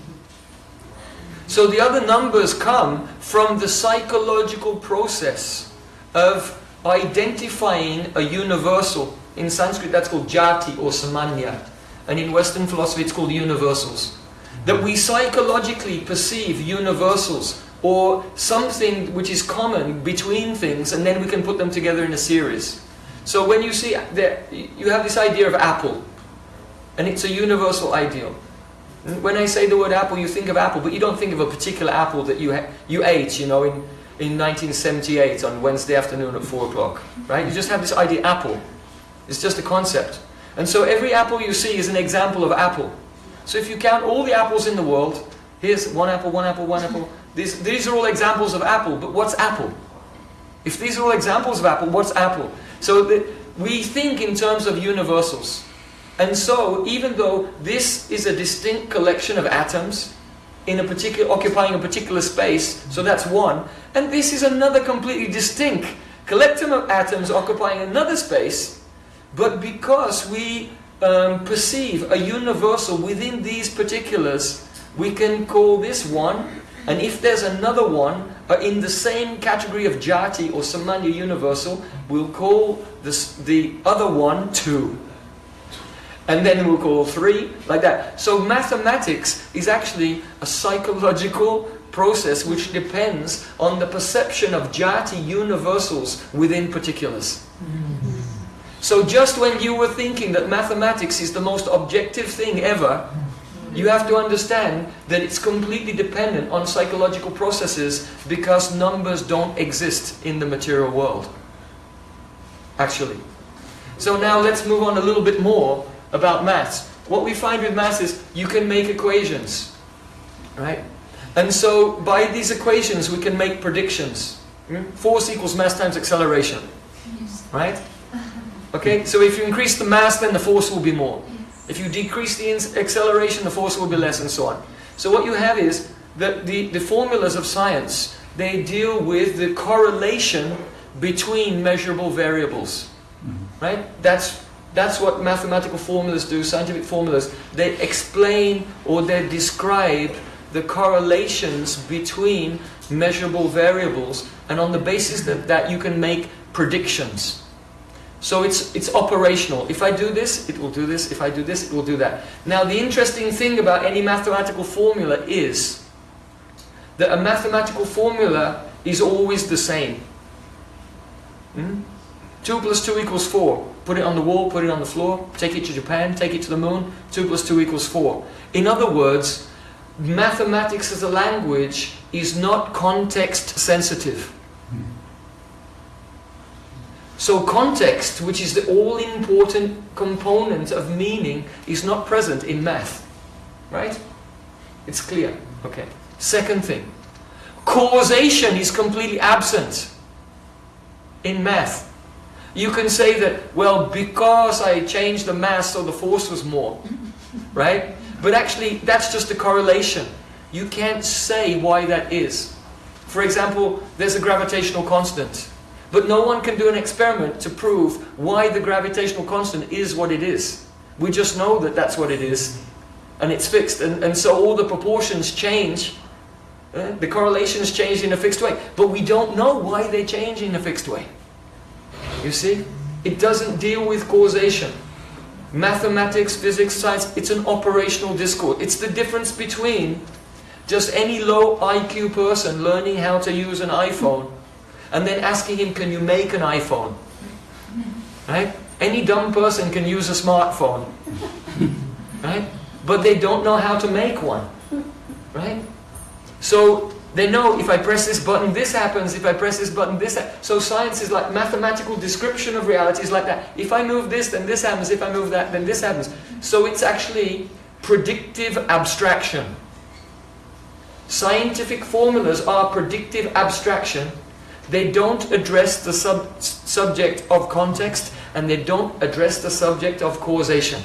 So the other numbers come from the psychological process of identifying a universal. In Sanskrit that's called jati or samanya. And in Western philosophy it's called universals. That we psychologically perceive universals or something which is common between things and then we can put them together in a series. So when you see, that you have this idea of apple and it's a universal ideal. When I say the word apple, you think of apple, but you don't think of a particular apple that you you ate, you know, in, in 1978 on Wednesday afternoon at 4 o'clock, right? You just have this idea, apple. It's just a concept. And so every apple you see is an example of apple. So if you count all the apples in the world, here's one apple, one apple, one apple. These, these are all examples of apple, but what's apple? If these are all examples of apple, what's apple? So the, we think in terms of universals. And so, even though this is a distinct collection of atoms, in a particular, occupying a particular space, so that's one, and this is another completely distinct collection of atoms occupying another space, but because we um, perceive a universal within these particulars, we can call this one, and if there's another one uh, in the same category of jati or samanya universal, we'll call this, the other one two and then we'll call three, like that. So mathematics is actually a psychological process which depends on the perception of jati universals within particulars. So just when you were thinking that mathematics is the most objective thing ever, you have to understand that it's completely dependent on psychological processes because numbers don't exist in the material world. Actually. So now let's move on a little bit more about maths. What we find with maths is you can make equations, right? And so by these equations we can make predictions. Hmm? Force equals mass times acceleration, right? Okay, so if you increase the mass then the force will be more. Yes. If you decrease the acceleration the force will be less and so on. So what you have is that the, the formulas of science, they deal with the correlation between measurable variables, mm-hmm. right? That's that's what mathematical formulas do, scientific formulas. They explain or they describe the correlations between measurable variables and on the basis of that you can make predictions. So it's, it's operational. If I do this, it will do this. If I do this, it will do that. Now the interesting thing about any mathematical formula is that a mathematical formula is always the same. Hmm? 2 plus 2 equals 4. Put it on the wall, put it on the floor, take it to Japan, take it to the moon, 2 plus 2 equals 4. In other words, mathematics as a language is not context sensitive. So context, which is the all-important component of meaning, is not present in math. Right? It's clear. Okay. Second thing. Causation is completely absent in math. You can say that, well, because I changed the mass so the force was more. [LAUGHS] Right? But actually, that's just a correlation. You can't say why that is. For example, there's a gravitational constant. But no one can do an experiment to prove why the gravitational constant is what it is. We just know that that's what it is. And it's fixed. And, and so all the proportions change Uh, the correlations change in a fixed way, but we don't know why they change in a fixed way. You see? It doesn't deal with causation. Mathematics, physics, science, it's an operational discourse. It's the difference between just any low IQ person learning how to use an iPhone and then asking him, can you make an iPhone? Right? Any dumb person can use a smartphone. Right? But they don't know how to make one. Right? So they know if I press this button, this happens. If I press this button, this happens. So science is like mathematical description of reality is like that. If I move this, then this happens. If I move that, then this happens. So it's actually predictive abstraction. Scientific formulas are predictive abstraction. They don't address the sub subject of context and they don't address the subject of causation.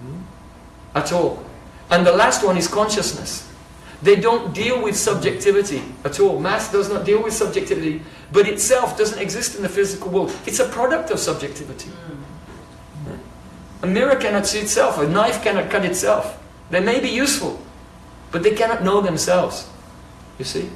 Hmm? At all. And the last one is consciousness. They don't deal with subjectivity at all. Mass does not deal with subjectivity, but itself doesn't exist in the physical world. It's a product of subjectivity. Hmm. A mirror cannot see itself, a knife cannot cut itself. They may be useful, but they cannot know themselves. You see?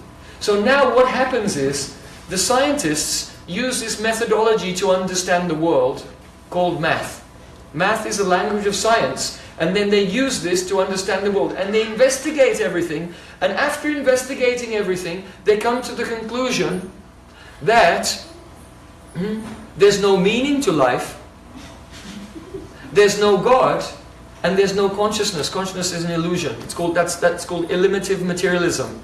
So now what happens is, the scientists use this methodology to understand the world, called math. Math is a language of science, and then they use this to understand the world. And they investigate everything. And after investigating everything, they come to the conclusion that hmm, there's no meaning to life. There's no God. And there's no consciousness. Consciousness is an illusion. It's called, that's, that's called eliminative materialism.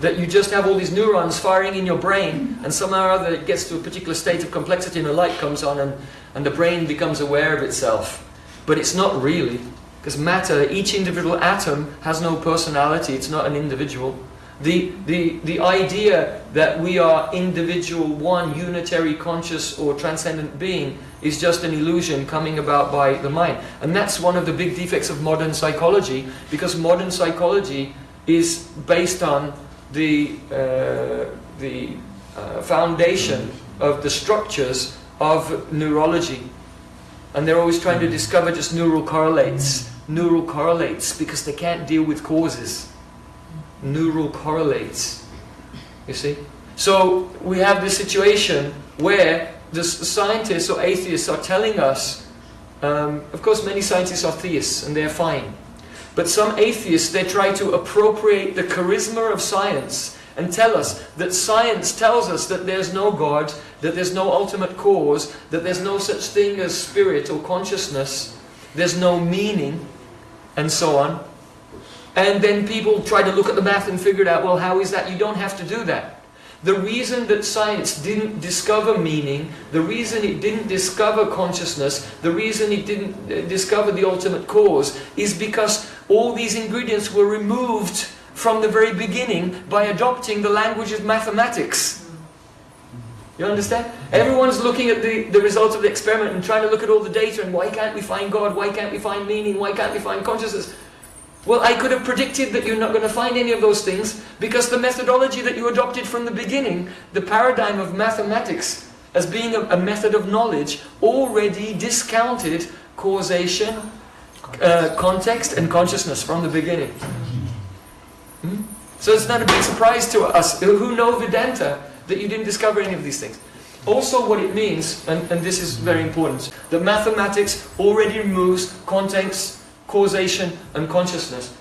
That you just have all these neurons firing in your brain and somehow or other it gets to a particular state of complexity and a light comes on and, and the brain becomes aware of itself. But it's not really. Because matter, each individual atom has no personality, it's not an individual. The, the, the idea that we are individual, one, unitary, conscious or transcendent being is just an illusion coming about by the mind. And that's one of the big defects of modern psychology, because modern psychology is based on the, uh, the uh, foundation of the structures of neurology. And they're always trying to discover just neural correlates. Neural correlates because they can't deal with causes. Neural correlates. You see? So we have this situation where the scientists or atheists are telling us, um, of course many scientists are theists and they're fine. But some atheists, they try to appropriate the charisma of science and tell us that science tells us that there's no God, that there's no ultimate cause, that there's no such thing as spirit or consciousness, there's no meaning, and so on. And then people try to look at the math and figure it out, well, how is that? You don't have to do that. The reason that science didn't discover meaning, the reason it didn't discover consciousness, the reason it didn't uh, discover the ultimate cause is because all these ingredients were removed from the very beginning by adopting the language of mathematics. You understand? Everyone's looking at the, the results of the experiment and trying to look at all the data and why can't we find God? Why can't we find meaning? Why can't we find consciousness? Well, I could have predicted that you're not going to find any of those things because the methodology that you adopted from the beginning, the paradigm of mathematics as being a, a method of knowledge, already discounted causation, uh, context and consciousness from the beginning. Hmm? So it's not a big surprise to us who know Vedanta that you didn't discover any of these things. Also what it means, and, and this is very important, that mathematics already removes context, causation and consciousness.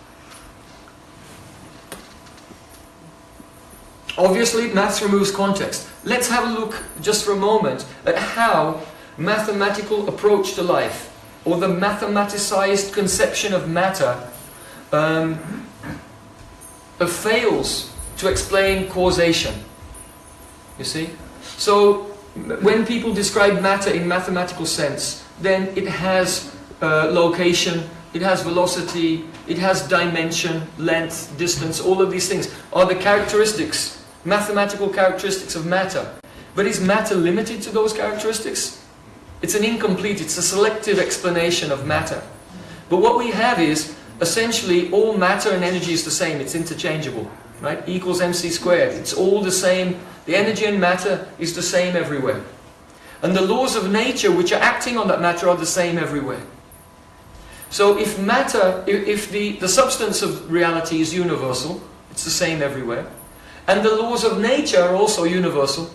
Obviously, maths removes context. Let's have a look just for a moment at how mathematical approach to life, or the mathematicized conception of matter, um, fails to explain causation. You see? So, when people describe matter in mathematical sense, then it has uh, location, it has velocity, it has dimension, length, distance, all of these things are the characteristics, mathematical characteristics of matter. But is matter limited to those characteristics? It's an incomplete, it's a selective explanation of matter. But what we have is, essentially, all matter and energy is the same, it's interchangeable. Right? E equals mc squared. It's all the same. The energy and matter is the same everywhere. And the laws of nature which are acting on that matter are the same everywhere. So if matter, if, the, the substance of reality is universal, it's the same everywhere, and the laws of nature are also universal,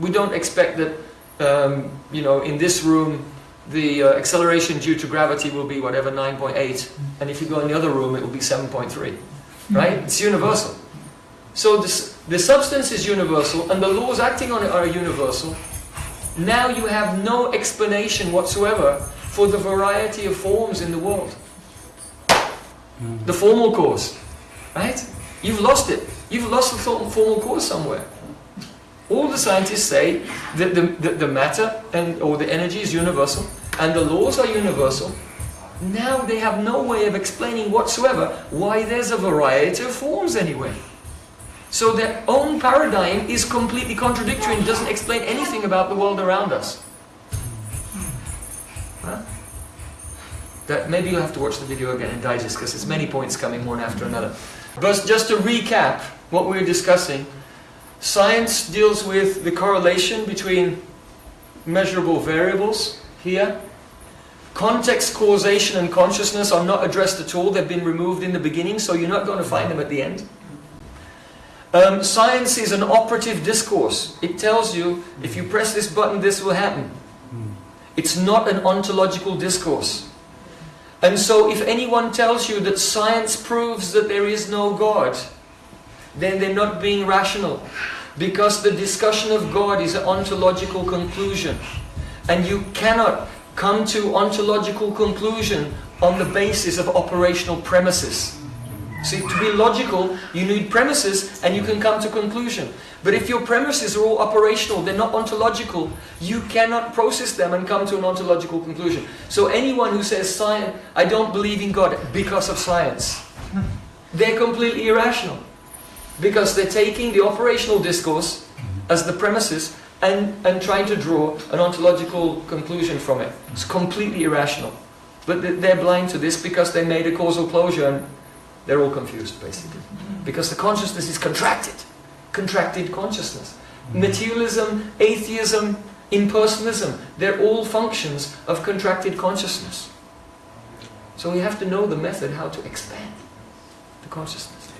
we don't expect that, um, you know, in this room the uh, acceleration due to gravity will be whatever 9.8 and if you go in the other room it will be 7.3 right? It's universal. So this, the substance is universal and the laws acting on it are universal. Now you have no explanation whatsoever for the variety of forms in the world the formal cause right you've lost it you've lost the formal cause somewhere all the scientists say that the, the, the matter and or the energy is universal and the laws are universal. Now they have no way of explaining whatsoever why there's a variety of forms anyway. So their own paradigm is completely contradictory and doesn't explain anything about the world around us. Huh? That maybe you'll have to watch the video again and digest because there's many points coming one after another. But just to recap what we were discussing, Science deals with the correlation between measurable variables here. Context, causation and consciousness are not addressed at all. They've been removed in the beginning, so you're not going to find them at the end. Um, science is an operative discourse. It tells you, if you press this button, this will happen. It's not an ontological discourse. And so if anyone tells you that science proves that there is no God, then they're not being rational. Because the discussion of God is an ontological conclusion. And you cannot come to ontological conclusion on the basis of operational premises. See, to be logical, you need premises and you can come to conclusion. But if your premises are all operational, they're not ontological, you cannot process them and come to an ontological conclusion. So anyone who says, science, I don't believe in God because of science, they're completely irrational because they're taking the operational discourse as the premises and, and trying to draw an ontological conclusion from it. It's completely irrational. But they're blind to this because they made a causal closure and they're all confused, basically. Because the consciousness is contracted. Contracted consciousness. Mm-hmm. Materialism, atheism, impersonalism, they're all functions of contracted consciousness. So we have to know the method how to expand the consciousness.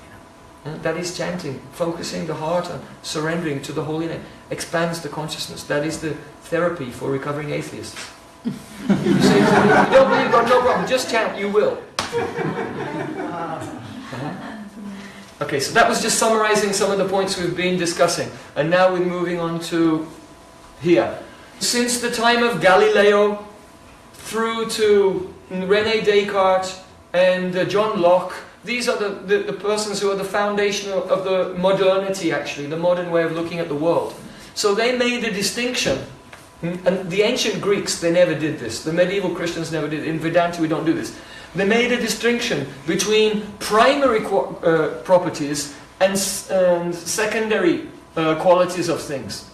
That is chanting, focusing the heart and surrendering to the Holy Name, expands the consciousness. That is the therapy for recovering atheists. [LAUGHS] you say to me, you don't believe God, no problem, just chant, you will. Okay, so that was just summarizing some of the points we've been discussing. And now we're moving on to here. Since the time of Galileo through to Rene Descartes and uh, John Locke, these are the, the, the, persons who are the foundation of, of the modernity actually, the modern way of looking at the world. So they made a distinction, hmm, and the ancient Greeks, they never did this. The medieval Christians never did. In Vedanta we don't do this. They made a distinction between primary uh, properties and, and secondary uh, qualities of things.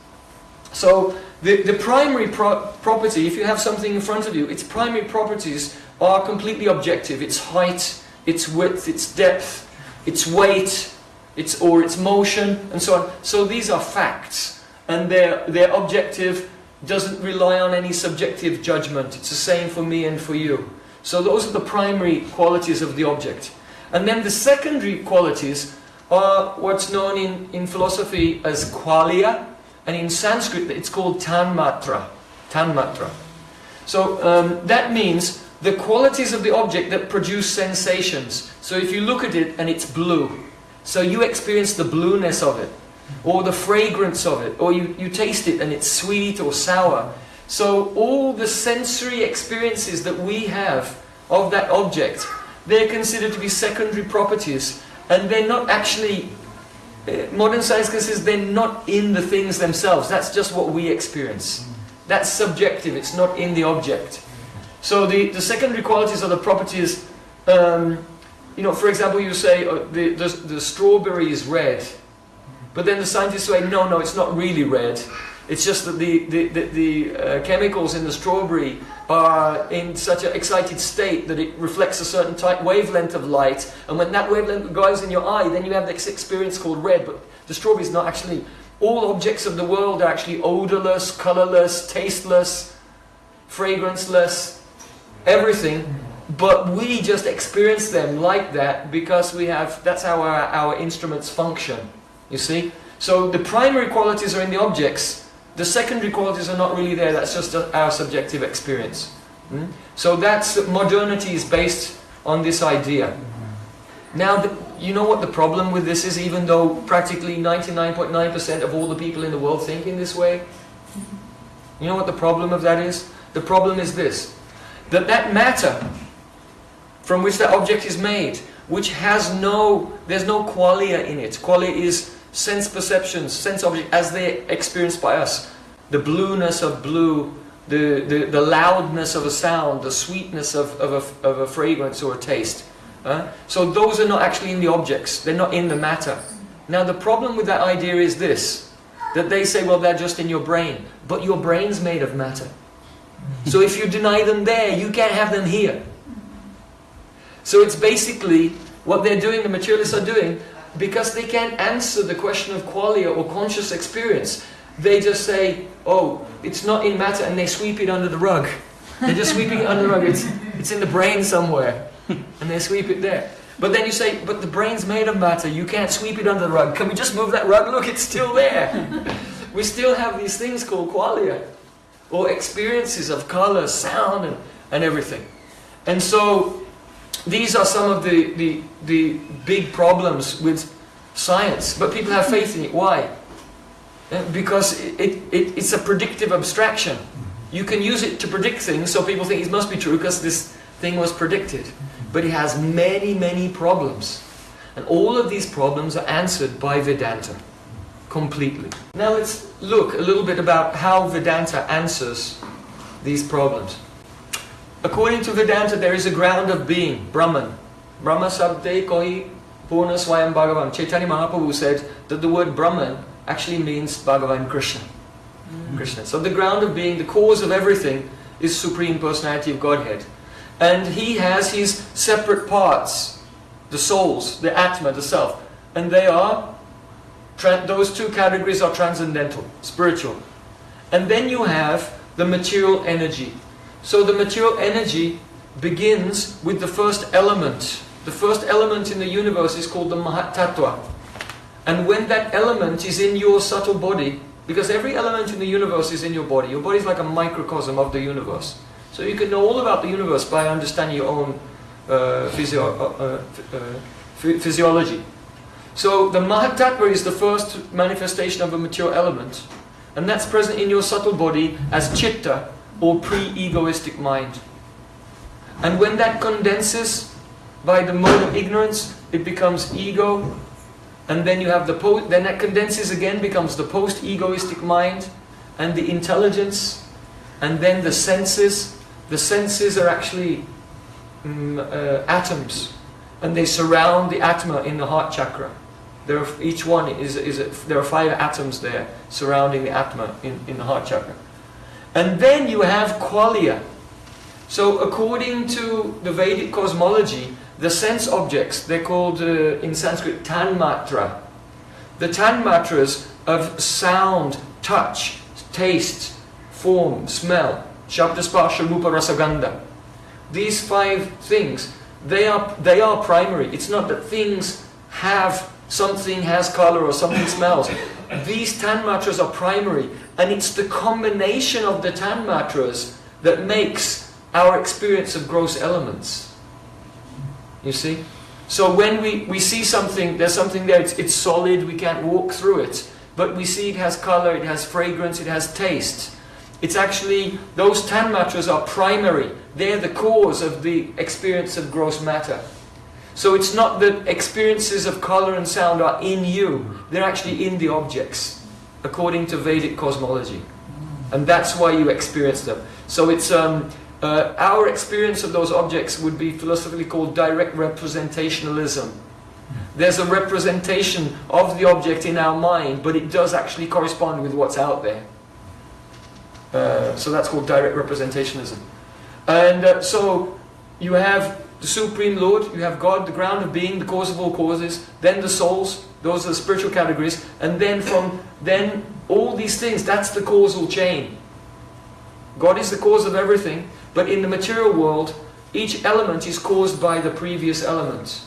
So the, the primary pro property, if you have something in front of you, its primary properties are completely objective. Its height, its width, its depth, its weight, its or its motion, and so on. So these are facts, and their their objective doesn't rely on any subjective judgment. It's the same for me and for you. So those are the primary qualities of the object. And then the secondary qualities are what's known in, in philosophy as qualia, and in Sanskrit it's called tanmatra. Tanmatra. So um, that means the qualities of the object that produce sensations. So if you look at it and it's blue, so you experience the blueness of it, or the fragrance of it, or you, you taste it and it's sweet or sour. So all the sensory experiences that we have of that object, they're considered to be secondary properties, and they're not actually, uh, modern science considers they're not in the things themselves, that's just what we experience. That's subjective, it's not in the object. So the, the secondary qualities are the properties, um, you know, for example, you say uh, the, the, the strawberry is red, but then the scientists say, no, no, it's not really red. It's just that the, the, the, the uh, chemicals in the strawberry are in such an excited state that it reflects a certain type wavelength of light, and when that wavelength goes in your eye, then you have this experience called red, but the strawberry is not actually, all objects of the world are actually odorless, colorless, tasteless, fragranceless, everything, but we just experience them like that because we have, that's how our, our instruments function, you see? So the primary qualities are in the objects, the secondary qualities are not really there, that's just our subjective experience. Hmm? So that's, modernity is based on this idea. Now, the, you know what the problem with this is, even though practically 99.9% .9 of all the people in the world think in this way? You know what the problem of that is? The problem is this, that that matter from which that object is made, which has no, there's no qualia in it. Qualia is sense perceptions, sense objects, as they're experienced by us. The blueness of blue, the, the, the loudness of a sound, the sweetness of, of, a, of a fragrance or a taste. Uh, so those are not actually in the objects, they're not in the matter. Now the problem with that idea is this, that they say, well, they're just in your brain. But your brain's made of matter. So if you deny them there, you can't have them here. So it's basically what they're doing, the materialists are doing, because they can't answer the question of qualia or conscious experience. They just say, oh, it's not in matter, and they sweep it under the rug. They're just sweeping it under the rug. It's, it's in the brain somewhere. And they sweep it there. But then you say, but the brain's made of matter. You can't sweep it under the rug. Can we just move that rug? Look, it's still there. [LAUGHS] we still have these things called qualia. Or experiences of color, sound, and, and everything. And so, these are some of the, the, the big problems with science. But people have faith in it. Why? Eh, because it, it, it's a predictive abstraction. You can use it to predict things, so people think it must be true because this thing was predicted. But it has many, many problems. And all of these problems are answered by Vedanta completely. Now let's look a little bit about how Vedanta answers these problems. According to Vedanta, there is a ground of being, Brahman. Brahma Sabde Koi Purna Swayam Bhagavan. Chaitanya Mahaprabhu said that the word Brahman actually means Bhagavan Krishna. Mm. Krishna. So the ground of being, the cause of everything, is Supreme Personality of Godhead. And he has his separate parts, the souls, the Atma, the Self. And they are, those two categories are transcendental, spiritual. And then you have the material energy. So the material energy begins with the first element. The first element in the universe is called the Mahatattva. And when that element is in your subtle body, because every element in the universe is in your body, your body is like a microcosm of the universe. So you can know all about the universe by understanding your own uh, physio uh, uh, physiology. So the Mahatattva is the first manifestation of a material element. And that's present in your subtle body as chitta, or pre-egoistic mind. And when that condenses by the mode of ignorance, it becomes ego. And then you have the post, then that condenses again, becomes the post-egoistic mind, and the intelligence, and then the senses, the senses are actually um, uh, atoms, and they surround the atma in the heart chakra. There are, each one is, is a, there are five atoms there surrounding the atma in, in the heart chakra. And then you have qualia. So according to the Vedic cosmology, the sense objects, they're called uh, in Sanskrit tanmatra. The tanmatras of sound, touch, taste, form, smell, Shabda Sparsha Rupa Rasagandha. These five things, they are, they are primary. It's not that things have, something has color or something smells. These tanmatras are primary. And it's the combination of the tanmatras that makes our experience of gross elements. You see? So when we, we see something, there's something there, it's, it's solid, we can't walk through it. But we see it has color, it has fragrance, it has taste. It's actually, those tanmatras are primary. They're the cause of the experience of gross matter. So it's not that experiences of color and sound are in you. They're actually in the objects, according to Vedic cosmology. And that's why you experience them. So it's um, uh, our experience of those objects would be philosophically called direct representationalism. There's a representation of the object in our mind, but it does actually correspond with what's out there. Uh, so that's called direct representationism. And uh, so you have the Supreme Lord, you have God, the ground of being, the cause of all causes, then the souls, those are the spiritual categories, and then from then all these things, that's the causal chain. God is the cause of everything, but in the material world, each element is caused by the previous element.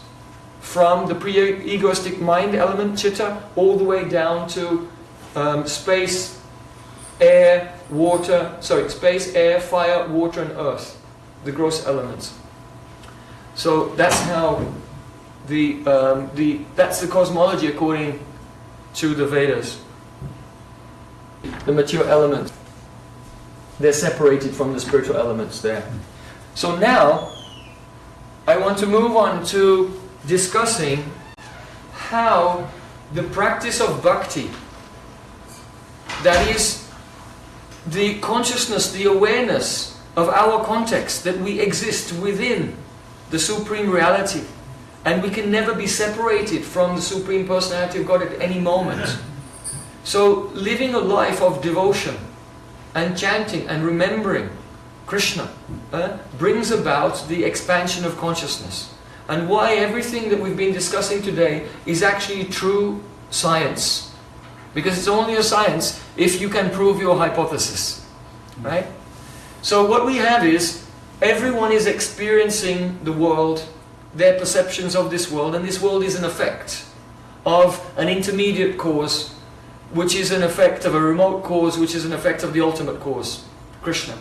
From the pre-egoistic mind element, chitta, all the way down to um, space, air, water, sorry, space, air, fire, water and earth, the gross elements. So that's how the, um, the, that's the cosmology according to the Vedas. The material elements, they're separated from the spiritual elements there. So now, I want to move on to discussing how the practice of bhakti, that is the consciousness, the awareness of our context, that we exist within the Supreme Reality, and we can never be separated from the Supreme Personality of God at any moment. So living a life of devotion and chanting and remembering Krishna uh, brings about the expansion of consciousness. And why everything that we've been discussing today is actually true science. Because it's only a science if you can prove your hypothesis. Right? So what we have is, everyone is experiencing the world, their perceptions of this world, and this world is an effect of an intermediate cause, which is an effect of a remote cause, which is an effect of the ultimate cause, Krishna.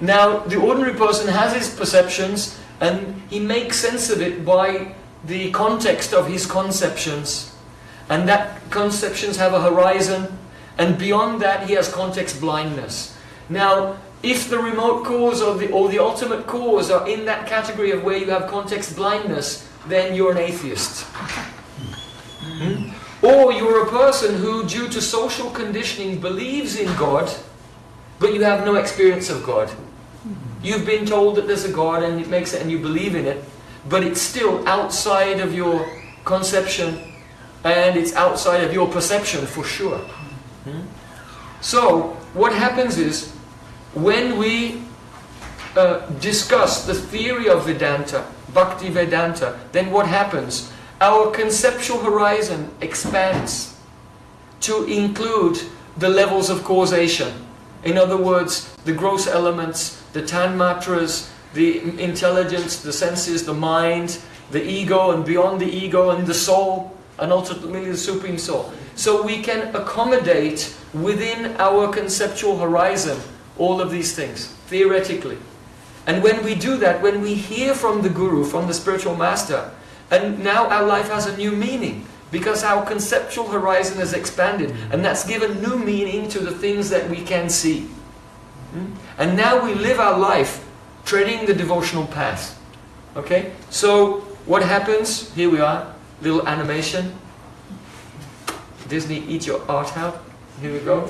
Now, the ordinary person has his perceptions and he makes sense of it by the context of his conceptions. And that conceptions have a horizon, and beyond that he has context blindness. Now, if the remote cause or the, or the ultimate cause are in that category of where you have context blindness, then you're an atheist. Hmm? Or you're a person who, due to social conditioning, believes in God, but you have no experience of God. You've been told that there's a God and it makes it and you believe in it, but it's still outside of your conception and it's outside of your perception for sure. Hmm? So, what happens is, when we uh, discuss the theory of Vedanta, Bhakti Vedanta, then what happens? Our conceptual horizon expands to include the levels of causation. In other words, the gross elements, the tanmatras, the intelligence, the senses, the mind, the ego, and beyond the ego, and the soul, and ultimately the Supreme Soul. So we can accommodate within our conceptual horizon all of these things, theoretically. And when we do that, when we hear from the Guru, from the spiritual master, and now our life has a new meaning because our conceptual horizon has expanded and that's given new meaning to the things that we can see. Hmm? And now we live our life treading the devotional path. Okay? So, what happens? Here we are, little animation. Disney, eat your art out. Here we go.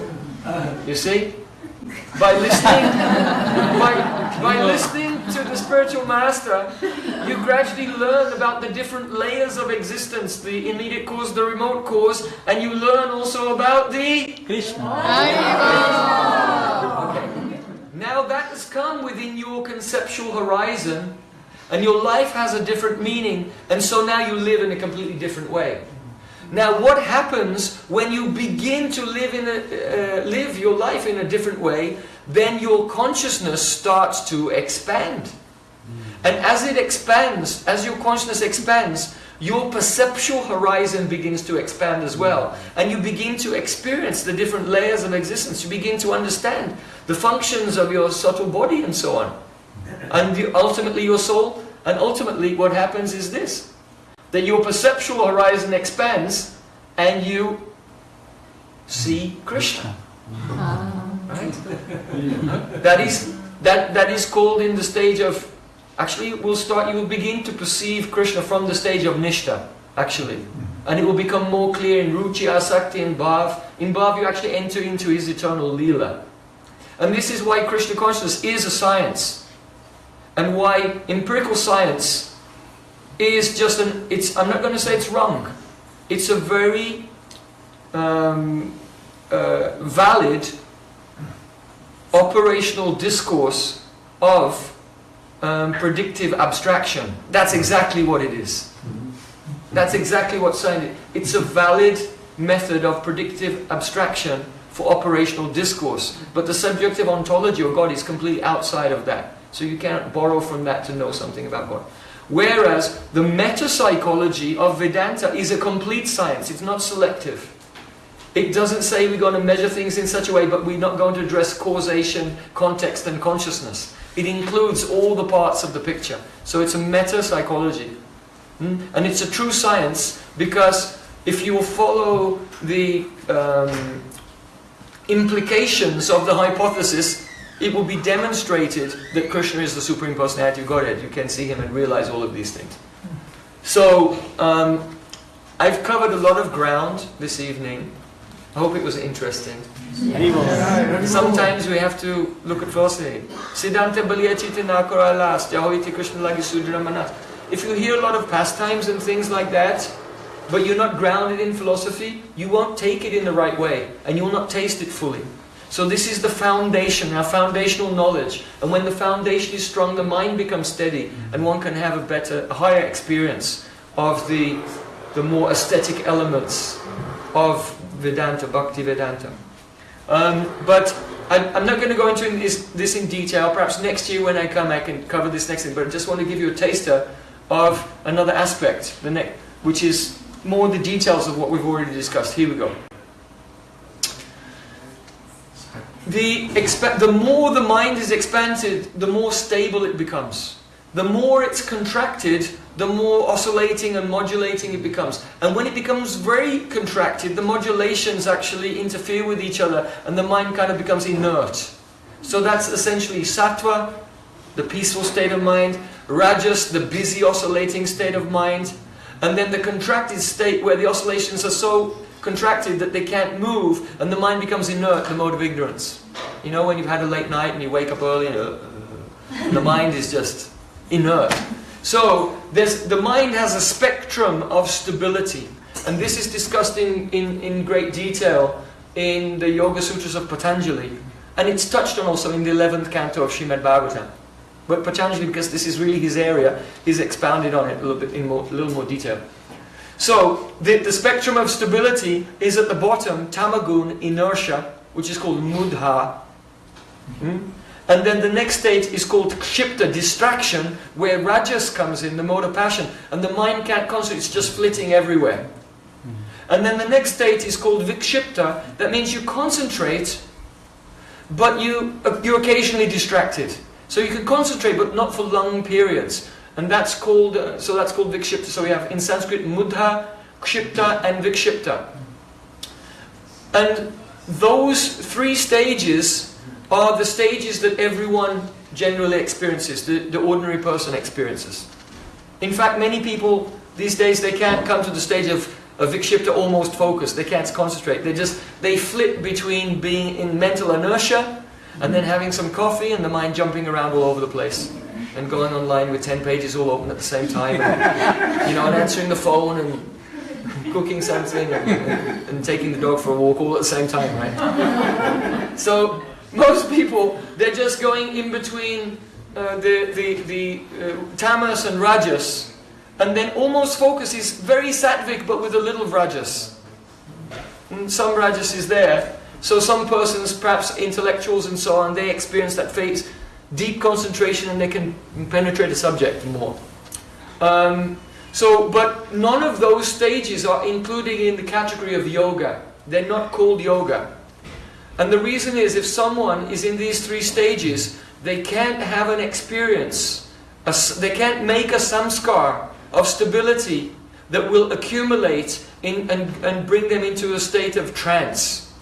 You see? By listening, by, by listening to the spiritual master, you gradually learn about the different layers of existence, the immediate cause, the remote cause, and you learn also about the Krishna. Okay. Now that has come within your conceptual horizon, and your life has a different meaning, and so now you live in a completely different way. Now, what happens when you begin to live in a, uh, live your life in a different way? Then your consciousness starts to expand, and as it expands, as your consciousness expands, your perceptual horizon begins to expand as well, and you begin to experience the different layers of existence. You begin to understand the functions of your subtle body and so on, and ultimately your soul. And ultimately, what happens is this that your perceptual horizon expands and you see Krishna. Ah. Right? that is that that is called in the stage of actually will start you will begin to perceive Krishna from the stage of Nishta, actually. And it will become more clear in Ruchi, Asakti and Bhav. In Bhav you actually enter into his eternal Leela. And this is why Krishna consciousness is a science. And why empirical science is just an, it's, I'm not going to say it's wrong. It's a very um, uh, valid operational discourse of um, predictive abstraction. That's exactly what it is. That's exactly what saying it. It's a valid method of predictive abstraction for operational discourse. But the subjective ontology of God is completely outside of that. So you cannot borrow from that to know something about God. Whereas the meta-psychology of Vedanta is a complete science, it's not selective. It doesn't say we're going to measure things in such a way, but we're not going to address causation, context and consciousness. It includes all the parts of the picture. So it's a meta-psychology. Hmm? And it's a true science because if you follow the um, implications of the hypothesis, it will be demonstrated that Krishna is the Supreme Personality of Godhead. You can see Him and realize all of these things. So, um, I've covered a lot of ground this evening. I hope it was interesting. Sometimes we have to look at philosophy. Siddhanta baliyachita nakaralas, jahoiti Krishna lagi sudramanas. If you hear a lot of pastimes and things like that, but you're not grounded in philosophy, you won't take it in the right way, and you will not taste it fully. So this is the foundation, our foundational knowledge. And when the foundation is strong, the mind becomes steady, and one can have a better, a higher experience of the, the more aesthetic elements of Vedanta, Bhakti Vedanta. Um, but I'm, I'm, not going to go into this, this, in detail. Perhaps next year when I come, I can cover this next thing. But I just want to give you a taster of another aspect, the next, which is more the details of what we've already discussed. Here we go. The, the more the mind is expanded, the more stable it becomes. The more it's contracted, the more oscillating and modulating it becomes. And when it becomes very contracted, the modulations actually interfere with each other and the mind kind of becomes inert. So that's essentially sattva, the peaceful state of mind, rajas, the busy oscillating state of mind, and then the contracted state where the oscillations are so contracted that they can't move and the mind becomes inert, the mode of ignorance. You know when you've had a late night and you wake up early and uh, the mind is just inert. So the mind has a spectrum of stability and this is discussed in, in, in great detail in the Yoga Sutras of Patanjali and it's touched on also in the 11th canto of Srimad Bhagavatam. But Patanjali, because this is really his area, he's expounded on it a little bit in more, a little more detail. So the, the spectrum of stability is at the bottom, tamagun, inertia, which is called mudha. Hmm? And then the next state is called kshipta, distraction, where rajas comes in, the mode of passion, and the mind can't concentrate, it's just flitting everywhere. And then the next state is called vikshipta, that means you concentrate, but you, uh, you're occasionally distracted. So you can concentrate, but not for long periods. And that's called, uh, so that's called vikshipta. So we have in Sanskrit mudha, kshipta and vikshipta. And those three stages are the stages that everyone generally experiences, the, the ordinary person experiences. In fact, many people these days, they can't come to the stage of, of vikshipta almost focus. They can't concentrate. They just, they flip between being in mental inertia and then having some coffee and the mind jumping around all over the place and going online with 10 pages all open at the same time and, you know and answering the phone and cooking something and, and, taking the dog for a walk all at the same time right? So most people they're just going in between uh, the, the, the uh, tamas and rajas and then almost focus is very sattvic but with a little rajas. And some rajas is there so some persons, perhaps intellectuals and so on, they experience that phase, deep concentration and they can penetrate the subject more. Um, so, but none of those stages are included in the category of yoga. They're not called yoga. And the reason is if someone is in these three stages, they can't have an experience, a, they can't make a samskar of stability that will accumulate in, and, and bring them into a state of trance.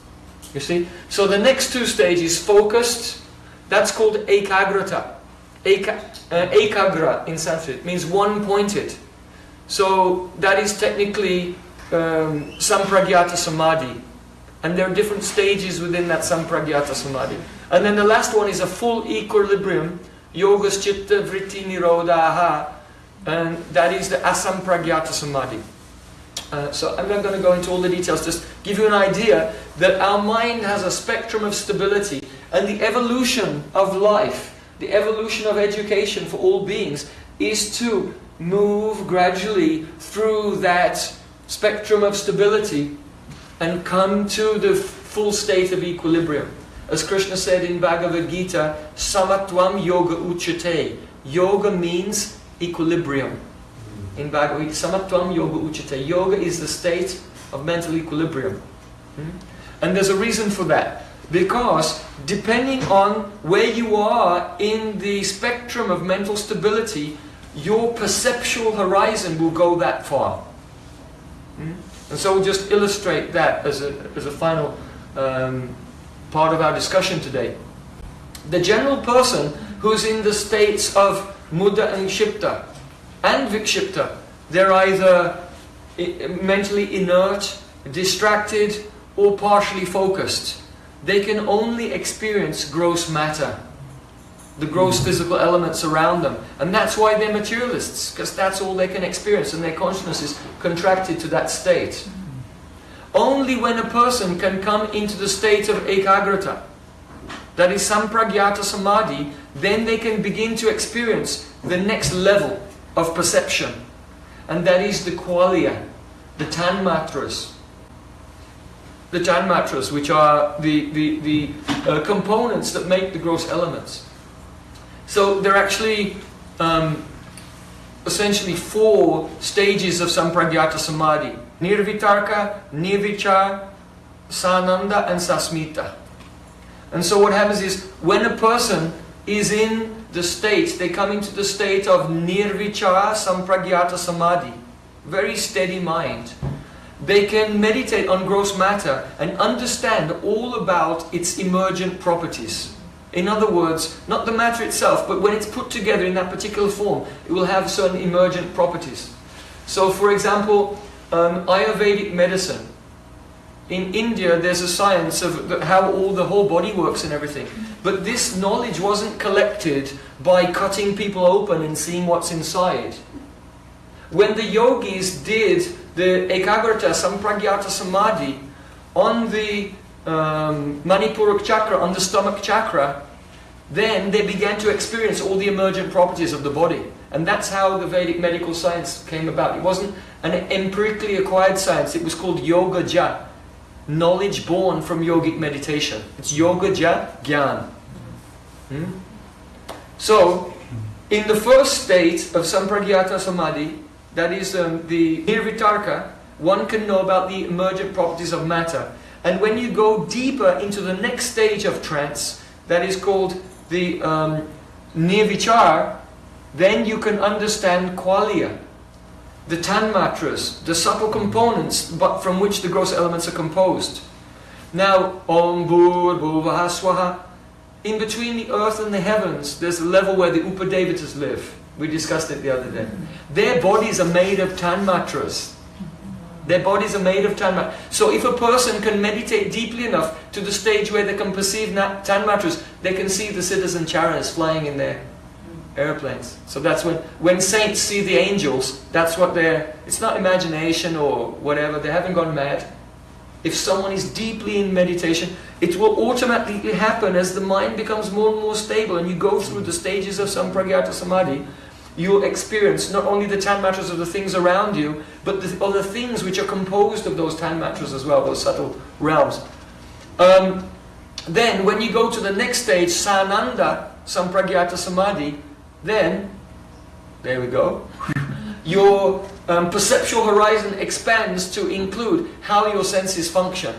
You see? So the next two stages, focused, that's called ekagrata. Eka, uh, ekagra in Sanskrit means one-pointed. So that is technically um, sampragyata samadhi. And there are different stages within that sampragyata samadhi. And then the last one is a full equilibrium, yogas chitta vritti nirodha, and that is the asampragyata samadhi. Uh, so I'm not going to go into all the details, just give you an idea that our mind has a spectrum of stability and the evolution of life, the evolution of education for all beings is to move gradually through that spectrum of stability and come to the full state of equilibrium. As Krishna said in Bhagavad Gita, Samatvam Yoga Uchate. Yoga means equilibrium. In Bhagavad Gita, Samatvam Yoga Uchate. Yoga is the state of mental equilibrium. Hmm? And there's a reason for that. Because depending on where you are in the spectrum of mental stability, your perceptual horizon will go that far. Hmm? And so we'll just illustrate that as a, as a final um, part of our discussion today. The general person who's in the states of mudda and kshipta and vikshipta, they're either mentally inert, distracted, or partially focused. They can only experience gross matter, the gross physical elements around them. And that's why they're materialists, because that's all they can experience, and their consciousness is contracted to that state. Only when a person can come into the state of ekagrata, that is sampragyata samadhi, then they can begin to experience the next level of perception. And that is the qualia, the tanmatras. The tanmatras, which are the, the, the uh, components that make the gross elements. So they're actually um, essentially four stages of sampragyata samadhi. Nirvitarka, Nirvichar, Sananda and Sasmita. And so what happens is, when a person is in the state, they come into the state of Nirvichara Sampragyata Samadhi, very steady mind. They can meditate on gross matter and understand all about its emergent properties. In other words, not the matter itself, but when it's put together in that particular form, it will have certain emergent properties. So for example, um, Ayurvedic medicine. In India, there's a science of how all the whole body works and everything. But this knowledge wasn't collected by cutting people open and seeing what's inside. When the yogis did the ekagrata, sampragyata samadhi on the um, Manipurak chakra, on the stomach chakra, then they began to experience all the emergent properties of the body. And that's how the Vedic medical science came about. It wasn't an empirically acquired science. It was called Yoga Ja, knowledge born from yogic meditation. It's Yoga Ja Gyan. Hmm? So, in the first state of Sampragyata Samadhi, that is um, the Nirvitarka, one can know about the emergent properties of matter. And when you go deeper into the next stage of trance, that is called the um, Nirvichar, then you can understand qualia, the tanmatras, the subtle components but from which the gross elements are composed. Now, Om Bhur Bhuvaha Swaha, in between the earth and the heavens, there's a level where the Upadevatas live. We discussed it the other day. Their bodies are made of tanmatras. Their bodies are made of tanmatras. So if a person can meditate deeply enough to the stage where they can perceive tanmatras, they can see the citizen charas flying in their airplanes. So that's when, when saints see the angels, that's what they're, it's not imagination or whatever, they haven't gone mad. If someone is deeply in meditation, it will automatically happen as the mind becomes more and more stable and you go through the stages of Sampragyata Samadhi, you'll experience not only the tanmatras of the things around you, but the other things which are composed of those tanmatras as well, those subtle realms. Um, then, when you go to the next stage, Sananda, Sampragyata Samadhi, then, there we go, [LAUGHS] your um, perceptual horizon expands to include how your senses function.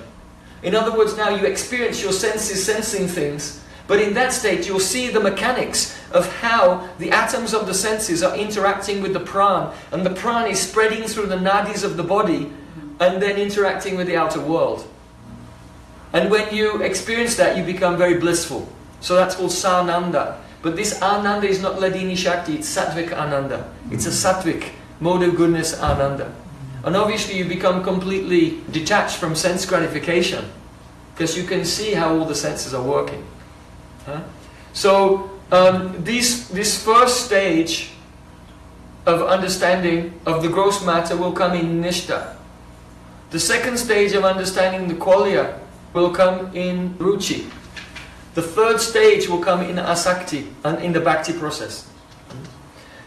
In other words, now you experience your senses sensing things, but in that state you'll see the mechanics of how the atoms of the senses are interacting with the pran, and the pran is spreading through the nadis of the body and then interacting with the outer world. And when you experience that, you become very blissful. So that's called sananda. But this Ananda is not ladini Shakti, it's Sattvic Ananda. It's a Sattvic, mode of goodness Ananda. And obviously you become completely detached from sense gratification because you can see how all the senses are working. So um, this, this first stage of understanding of the gross matter will come in Nishta. The second stage of understanding the qualia will come in Ruchi. The third stage will come in asakti and in the bhakti process.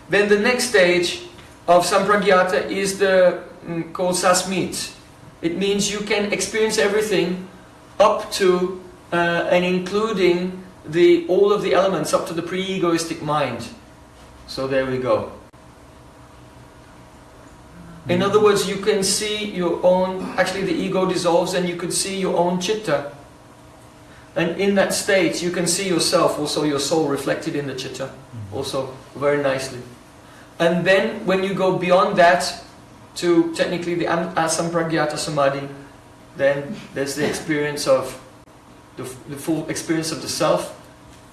Then the next stage of sampragyata is the um, called sasmit. It means you can experience everything up to uh, and including the, all of the elements up to the pre-egoistic mind. So there we go. In hmm. other words, you can see your own, actually the ego dissolves and you can see your own chitta. And in that state, you can see yourself, also your soul reflected in the chitta, hmm. also very nicely. And then when you go beyond that to technically the asampragyata samadhi, then there's the experience of the, the full experience of the self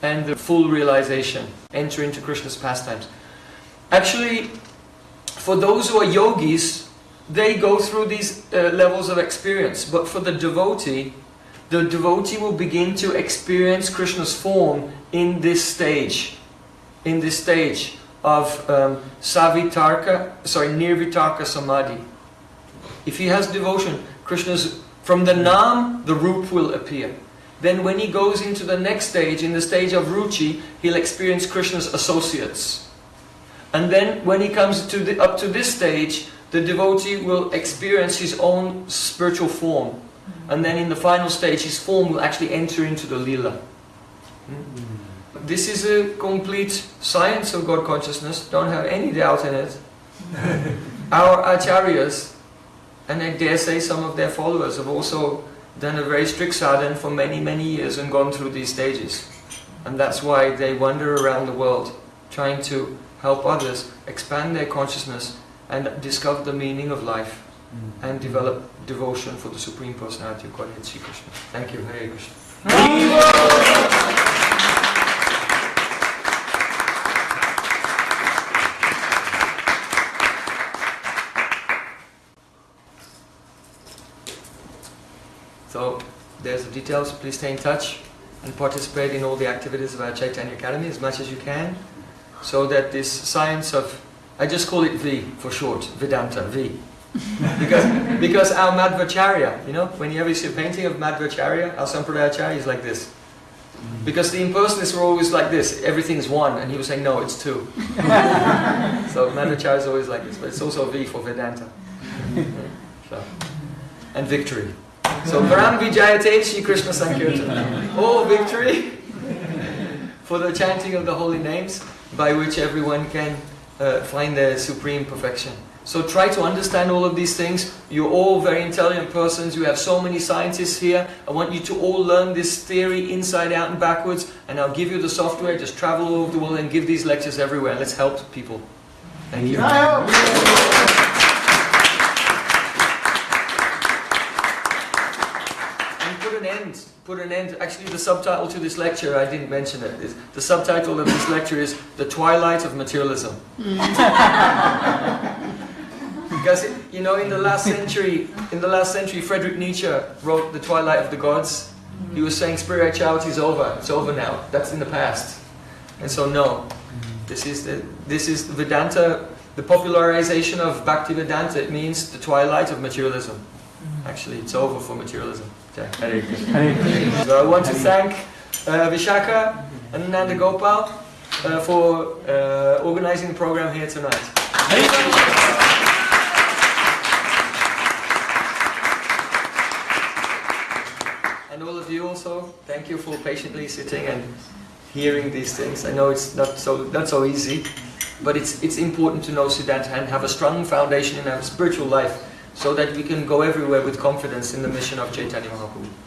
and the full realization, enter into Krishna's pastimes. Actually, for those who are yogis, they go through these uh, levels of experience. But for the devotee, the devotee will begin to experience Krishna's form in this stage. In this stage of um, savitarka, sorry, nirvitarka samadhi. If he has devotion, Krishna's, from the nam, the roop will appear. Then when he goes into the next stage, in the stage of ruchi, he'll experience Krishna's associates. And then when he comes to the, up to this stage, the devotee will experience his own spiritual form. And then in the final stage, his form will actually enter into the lila. Hmm? This is a complete science of God consciousness, don't have any doubt in it. [LAUGHS] Our acharyas, and I dare say some of their followers, have also done a very strict sadhana for many, many years and gone through these stages. And that's why they wander around the world, trying to help others expand their consciousness and discover the meaning of life mm-hmm. and develop devotion for the Supreme Personality of Godhead, Sri Krishna. Thank you, Hare Krishna. So, there's the details. Please stay in touch and participate in all the activities of our Chaitanya Academy as much as you can so that this science of, I just call it V for short, Vedanta, V. [LAUGHS] because, because our Madhvacharya, you know, when you ever see a painting of Madhvacharya, our Sampradayacharya is like this. Because the impersonalists were always like this, everything's one, and he was saying, no, it's two. [LAUGHS] so Madhvacharya is always like this, but it's also V for Vedanta. [LAUGHS] So, and victory. So Param Vijayate Shri Krishna Sankirtan. All victory for the chanting of the holy names by which everyone can uh, find their supreme perfection. So try to understand all of these things. You're all very intelligent persons. You have so many scientists here. I want you to all learn this theory inside out and backwards. And I'll give you the software. Just travel all over the world and give these lectures everywhere. Let's help people. Thank you. And put an end. Put an end. Actually, the subtitle to this lecture, I didn't mention it. Is, the subtitle of this lecture is "The Twilight of Materialism." [LAUGHS] because it, you know, in the last century, in the last century, Friedrich Nietzsche wrote "The Twilight of the Gods." He was saying spirituality is over. It's over now. That's in the past. And so, no. This is the this is Vedanta. The popularization of Bhakti Vedanta. It means the twilight of materialism. Actually, it's over for materialism. Okay. Hare Krishna. So I want to thank uh, Vishaka and Nanda Gopal uh, for uh, organizing the program here tonight. And all of you also, thank you for patiently sitting and hearing these things. I know it's not so not so easy, but it's it's important to know Siddhanta and have a strong foundation in our spiritual life so that we can go everywhere with confidence in the mission of Chaitanya Mahaprabhu.